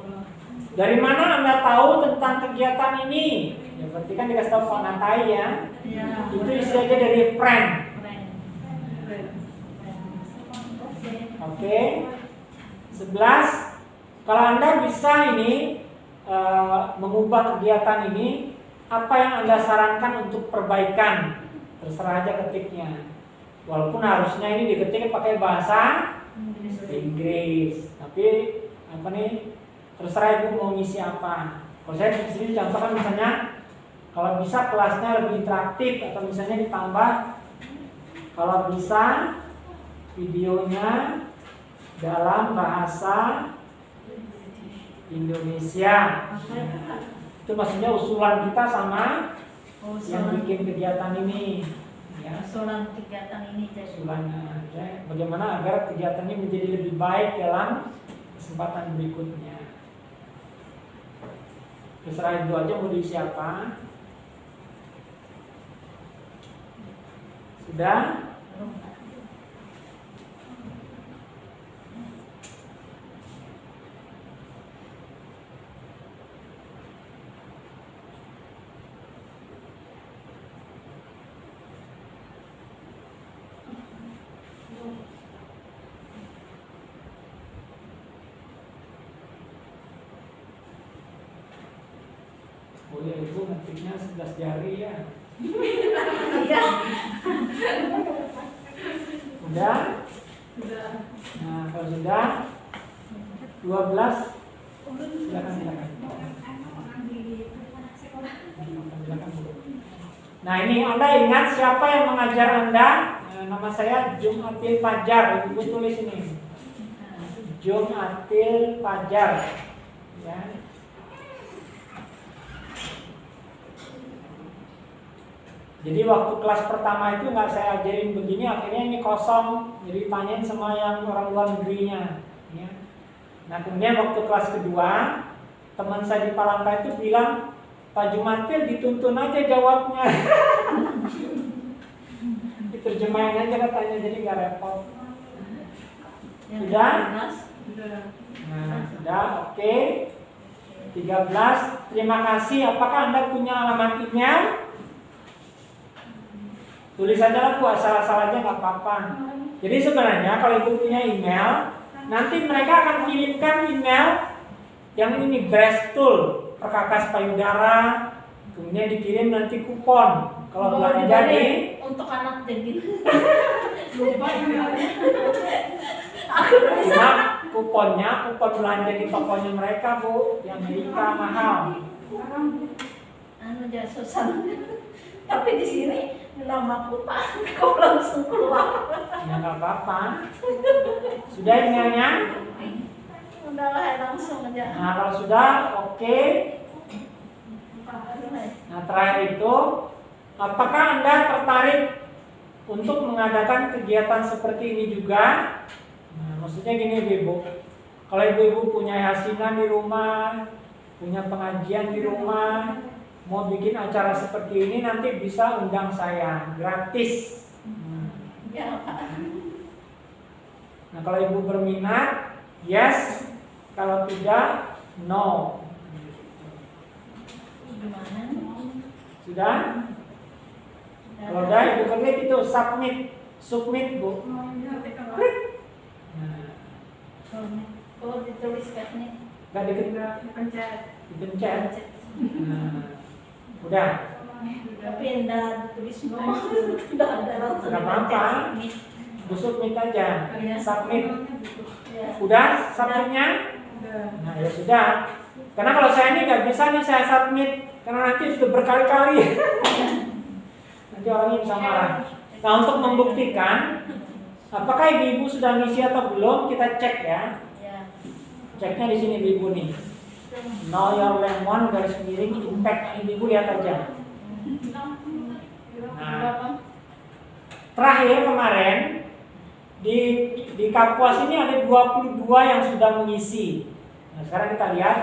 Dari mana Anda tahu tentang kegiatan ini? Ya berarti kan dikasih tahu Pak Natai ya. Ya. Itu isi aja dari friend. Oke. 11 Kalau Anda bisa ini eh, mengubah kegiatan ini, apa yang Anda sarankan untuk perbaikan? Terserah aja ketiknya. Walaupun harusnya ini diketik pakai bahasa Inggris. Tapi apa nih? Terserah ibu mau ngisi apa. Kalau saya di sini contohkan misalnya kalau bisa kelasnya lebih interaktif atau misalnya ditambah kalau bisa videonya dalam bahasa Indonesia. Itu maksudnya usulan kita sama yang bikin kegiatan ini. Ya, Usulan kegiatan ini jadi usulannya ya, bagaimana agar kegiatan ini menjadi lebih baik dalam kesempatan berikutnya. Terserah itu aja mau diisi apa. Sudah ya ibu 11 jari ya. Iya. Udah? Nah kalau sudah 12 silakan silakan. Nah ini Anda ingat siapa yang mengajar Anda? Eh, nama saya Jumatil Fajar, Ibu tulis ini. Jumatil Fajar. Ya. Jadi waktu kelas pertama itu nggak saya ajarin begini, akhirnya ini kosong. Jadi tanyain sama yang orang luar negerinya. Ya. Nah kemudian waktu kelas kedua, teman saya di Palangka itu bilang, Pak Jumatil dituntun aja jawabnya. Diterjemahin aja katanya, jadi nggak repot. Sudah? Nah, sudah, oke. 13, terima kasih. Apakah Anda punya alamat email? Tulis aja lah Bu, asal-asal aja nggak apa-apa. Jadi sebenarnya kalau Ibu punya email, nanti mereka akan kirimkan email yang ini Breast Tool, perkakas payudara, kemudian dikirim nanti kupon. Kalau Oh, belanja dibalik. di untuk anak jadi Lupa emailnya. aku bisa cuma kuponnya, kupon belanja di tokonya mereka Bu, yang Amerika mahal. anu jadi susah tapi di sini nama pak kau langsung keluar Ya nggak apa-apa. Sudah emailnya? udahlah langsung aja Nah kalau sudah, oke. Nah terakhir itu, apakah anda tertarik untuk mengadakan kegiatan seperti ini juga? Nah, maksudnya gini ibu, kalau ibu-ibu punya yasinan di rumah, punya pengajian di rumah, mau bikin acara seperti ini nanti bisa undang saya gratis. Hmm. ya Nah kalau ibu berminat, yes. Kalau tidak, no. gimana Sudah? Kalau udah ibu klik itu submit, submit bu. Klik. Nah, kalau ditulis teknik nggak dikit Pencet. dipencet. Nah, udah. tapi enggak tulis nomor enggak ada langsung Nggak apa-apa. dipencet. Bu submit aja. Iya. Submit. ya Udah submitnya? Udah. Nah ya sudah. Karena kalau saya ini nggak bisa nih saya submit karena nanti sudah berkali-kali. nanti orangnya bisa marah. Nah untuk membuktikan apakah ibu-ibu sudah ngisi atau belum kita cek ya. ya Ceknya di sini ibu nih. Your lemon garis miring impact ibu lihat aja. Nah, terakhir kemarin di di Kapuas ini ada 22 yang sudah mengisi. Nah, sekarang kita lihat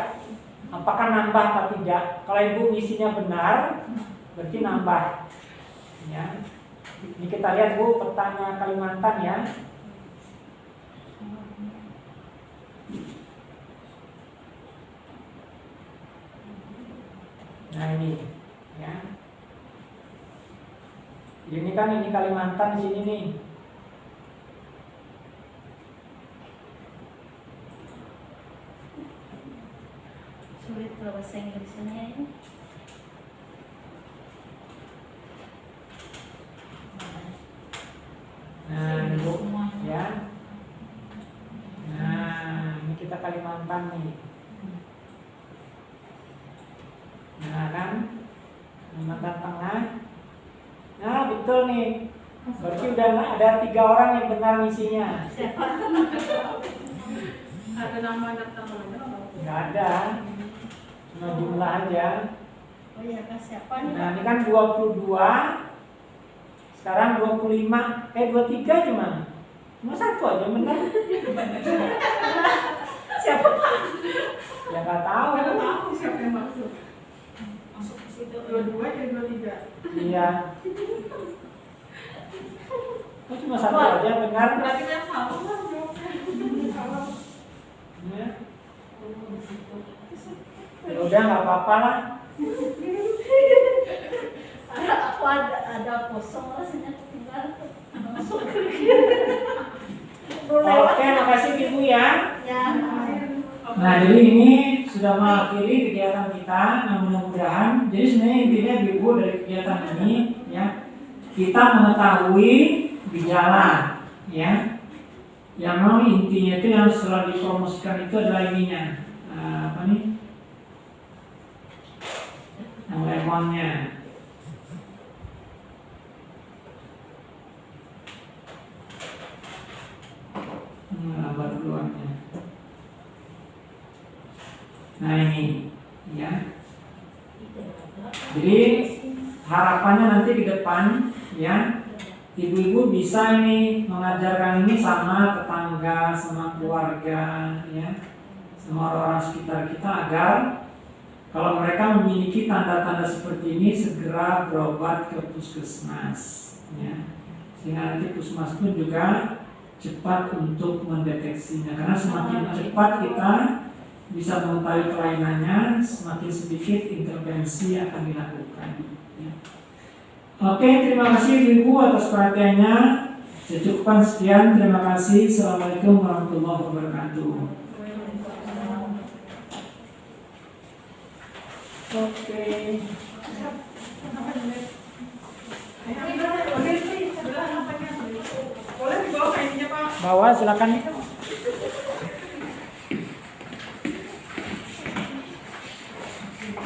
apakah nambah atau tidak. Kalau ibu ngisinya benar, berarti nambah. Ya. Ini kita lihat bu petanya Kalimantan ya. Nah ini, ya. Ini kan ini Kalimantan di sini nih. sulit bahasa Inggrisnya ini Nah, ini bu, semuanya ya. Nah, ini kita Kalimantan nih. Nah kan, Kalimantan Tengah. Nah betul nih. Udah ada tiga orang yang benar misinya. Ada nama daftar mana? Nggak ada. Cuma jumlah aja. oh iya kan siapa nih Nah ini kan 22 Sekarang 25 Eh 23 cuma Cuma satu aja benar siapa pak Ya nggak tahu Nggak tahu siapa yang masuk. masuk ke situ Dua-dua jadi dua tiga. Iya Kok cuma satu aja benar Berarti kan lah jawabnya. Salah. ya. Ya udah nggak apa-apa lah. Ada aku ada ada kosong rasanya tinggal. Masuk ke Oke makasih ibu ya. Ya Nah jadi ini sudah mengakhiri kegiatan kita Nah mudah-mudahan. Jadi sebenarnya intinya ibu dari kegiatan ini ya Kita mengetahui gejala ya Yang memang intinya itu yang setelah dipromosikan itu adalah ininya Eh, Apa nih? Yang lemon handphonenya. Hmm, keluarnya. Nah ini, ya. Jadi harapannya nanti ke depan, ya, ibu-ibu bisa ini mengajarkan ini sama tetangga, sama keluarga, ya, sama orang-orang sekitar kita agar kalau mereka memiliki tanda-tanda seperti ini segera berobat ke puskesmas, ya. Sehingga nanti puskesmas pun juga cepat untuk mendeteksinya karena semakin cepat kita bisa mengetahui kelainannya semakin sedikit intervensi akan dilakukan. Oke terima kasih ibu atas perhatiannya. Saya cukupkan sekian terima kasih. Assalamualaikum warahmatullahi wabarakatuh. Oke. Boleh dibawa ke ininya Pak? bawa silakan